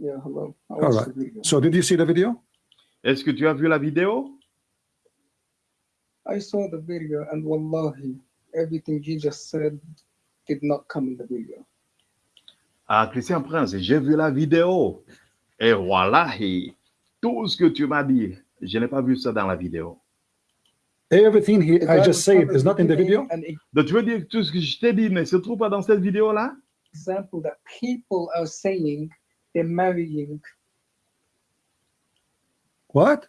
Yeah, hello. I All watched right. the video. So did you see the video? est-ce que tu as vu la vidéo? I saw the video, and wallahi, everything just said did not come in the video. Ah, Christian Prince, j'ai vu la vidéo. Et voilà, et tout ce que tu m'as dit, je n'ai pas vu ça dans la vidéo. Everything he I just said is not in the video? Donc, tu veux dire que tout ce que je t'ai dit ne se trouve pas dans cette vidéo-là? Example that people are saying they're marrying What?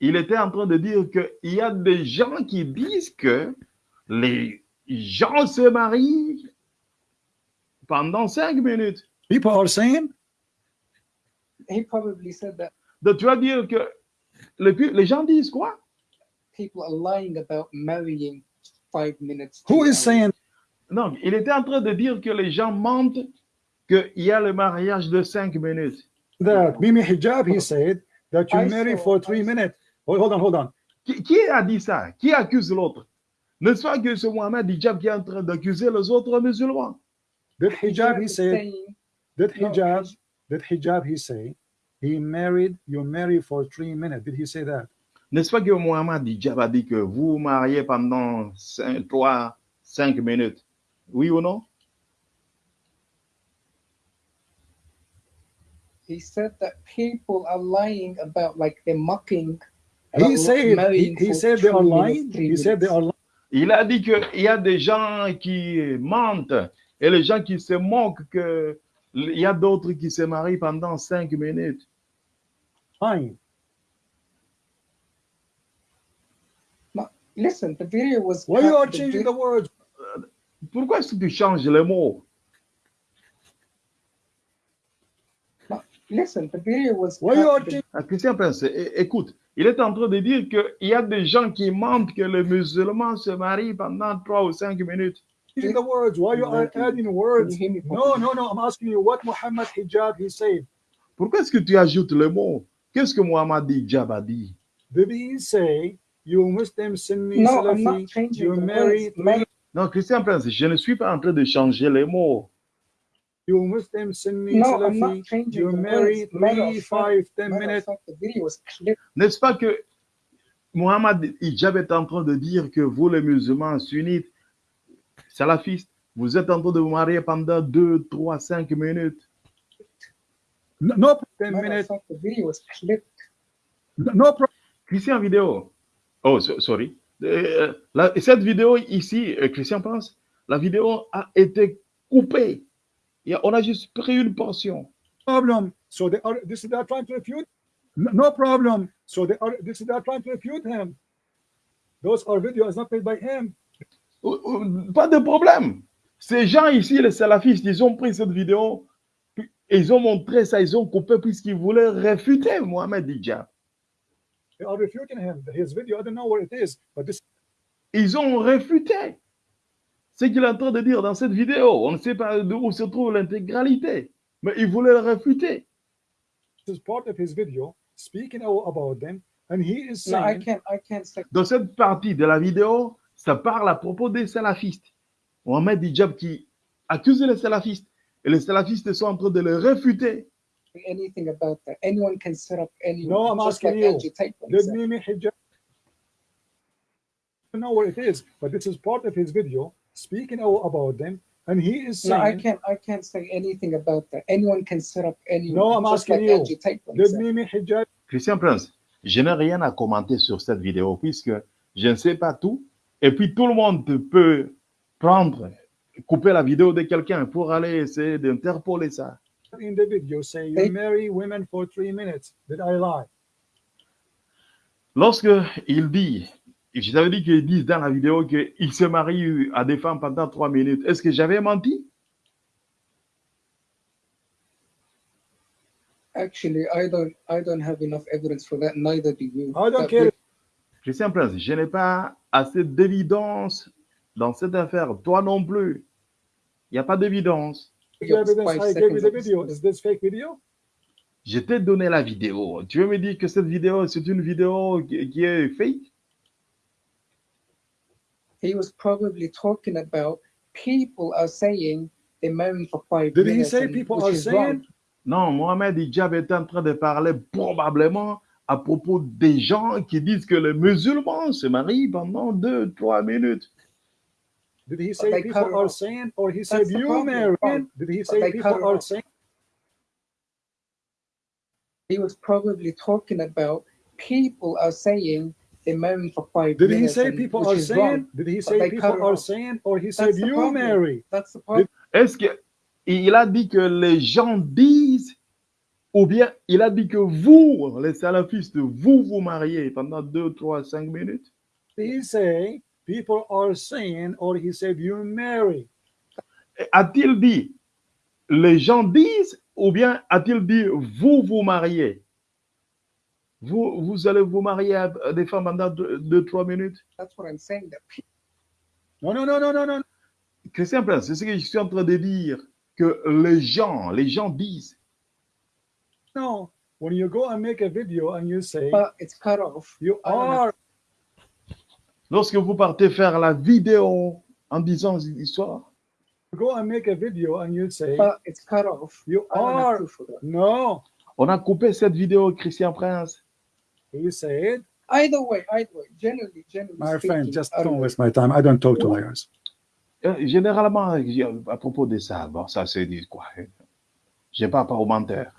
Il était en train de dire qu'il y a des gens qui disent que les gens se marient pendant cinq minutes. People are saying he probably said that Donc, tu vas dire que les, les gens disent quoi? People are lying about marrying five minutes. who is saying Non, il était en train de dire que les gens mentent qu'il y a le mariage de cinq minutes. that? Mimi Hijab, he said that you I marry saw- for three minutes. Hold, on, hold on. Qui, qui a dit ça? Qui accuse l'autre? N'est-ce pas que c'est Mohamed Hijab qui est en train d'accuser les autres musulmans Did Hijab, he said, No, Hijab, hij- did Hijab, he say, he married, you marry for three minutes. Did he say that? N'est-ce pas que Mohamed Hijab a dit que vous vous mariez pendant 3, 5 minutes Oui ou non? He said that people are lying about like they're mocking. He about said, he, marrying he for said they two are minutes, lying. three He said they minutes. are lying. Il a dit qu'il y a des gens qui mentent et les gens qui se moquent que il y a d'autres qui se marient pendant cinq minutes. Fine. Listen, the video was. Why you are changing the words? Pourquoi est-ce que tu changes les mots? Listen, the video was. Why you cut- are the- changing? Ah, Christian Prince, écoute, il est en train de dire qu'il y a des gens qui mentent que les musulmans se marient pendant trois ou cinq minutes. changing the words. Why you are adding words? No, no, no. I'm asking you what Muhammad hijab he said. Pourquoi est-ce que tu ajoutes les mots? Qu'est-ce que Mohamed Hijab a dit? Did he say you Muslim Sunni No, Salafi changing you the marry Non, Christian Prince, je ne suis pas en train de changer les mots. You Muslim Sunni No, Salafi you marry three, five, ten minutes. fact, the video was clipped. N'est-ce pas que Mohamed Hijab est en train de dire que vous, les musulmans sunnites, salafistes, vous êtes en train de vous marier pendant deux, trois, cinq minutes. No, no. No. Christian vidéo. Oh, so- sorry. Euh, la- cette vidéo ici, euh, Christian pense, la vidéo a été coupée. On a juste pris une portion. problem. So they are this is they are trying to refute? No, problem. So they are this is they are trying to refute him. Those are videos not made by him. Pas de problème. Ces gens ici, les salafistes, ils ont pris cette vidéo puis ils ont montré ça, ils ont coupé puisqu'ils voulaient réfuter Mohamed Hijab. They are refuting him. His video, I don't know what it is, but this Ils ont réfuté ce qu'il est en train de dire dans cette vidéo. On ne sait pas d'où se trouve l'intégralité, mais ils voulaient le réfuter. is part of his video speaking out about them, and he is No, I saying can't. I can't say. Dans cette partie de la vidéo, ça parle à propos des salafistes. Mohamed Hijab qui accuse les salafistes et les salafistes sont en train de le réfuter. anything about that. Anyone can set up any. No, I'm just asking like you. Angie Tate Did said. Mimi hijab? I don't know what it is, but this is part of his video speaking out about them, and he is No, I saying, can't. I can't say anything about that. Anyone can set up any. No, I'm just asking like you. Angie Tate "Did said. Mimi hijab?" Christian Prince, je n'ai rien à commenter sur cette vidéo puisque je ne sais pas tout. Et puis tout le monde peut prendre, couper la vidéo de quelqu'un pour aller essayer d'interpoler ça. In the video, say you Hey. marry women for three minutes. Did I lie? Lorsque il dit, je t'avais dit qu'ils disent dans la vidéo qu'il se marie à des femmes pendant trois minutes, est-ce que j'avais menti? Actually, I don't. I don't have enough evidence for that. Neither do you. I don't care. Christian Prince, je n'ai pas assez d'évidence dans cette affaire. Toi non plus. Il n'y a pas d'évidence. Je t'ai donné la vidéo. Tu veux me dire que cette vidéo, c'est une vidéo qui est fake? He was probably talking about people are saying they're marrying for five Did he minutes. say and- people are is wrong. saying? Non, Mohamed Hijab est en train de parler probablement à propos des gens qui disent que les musulmans se marient pendant deux, trois minutes. Did he say they people are off. saying, or he That's said you? Wrong. Did he say they people are off. saying? He was probably talking about people are saying marrying for five Did he say and- people are saying? wrong. Did he say they people are off. saying, or he That's said you problem. marry? That's the problem. Est-ce que il a dit que les gens disent ou bien il a dit que vous, les salafistes, vous vous mariez pendant deux, trois, cinq minutes? Did he say people are saying, or he said you marry? A-t-il dit les gens disent ou bien a-t-il dit vous vous mariez? Vous, vous allez vous marier à des femmes pendant deux, deux, trois minutes? That's what I'm saying. That people No, no, no, no, no, no. Christian Prince, c'est ce que je suis en train de dire, que les gens, les gens disent. No. When you go and make a video and you say but it's cut off. you are, Lorsque vous partez faire la vidéo en disant l'histoire, you go and make a video and you say But it's cut off. you are. No. on a coupé cette vidéo, Christian Prince. He said, Either way, either way. Generally, generally my speaking, friend, just I don't waste my time. I don't talk to liars. Euh, Généralement, à propos de ça, bon, ça c'est dit quoi? Je ne parle pas aux menteurs.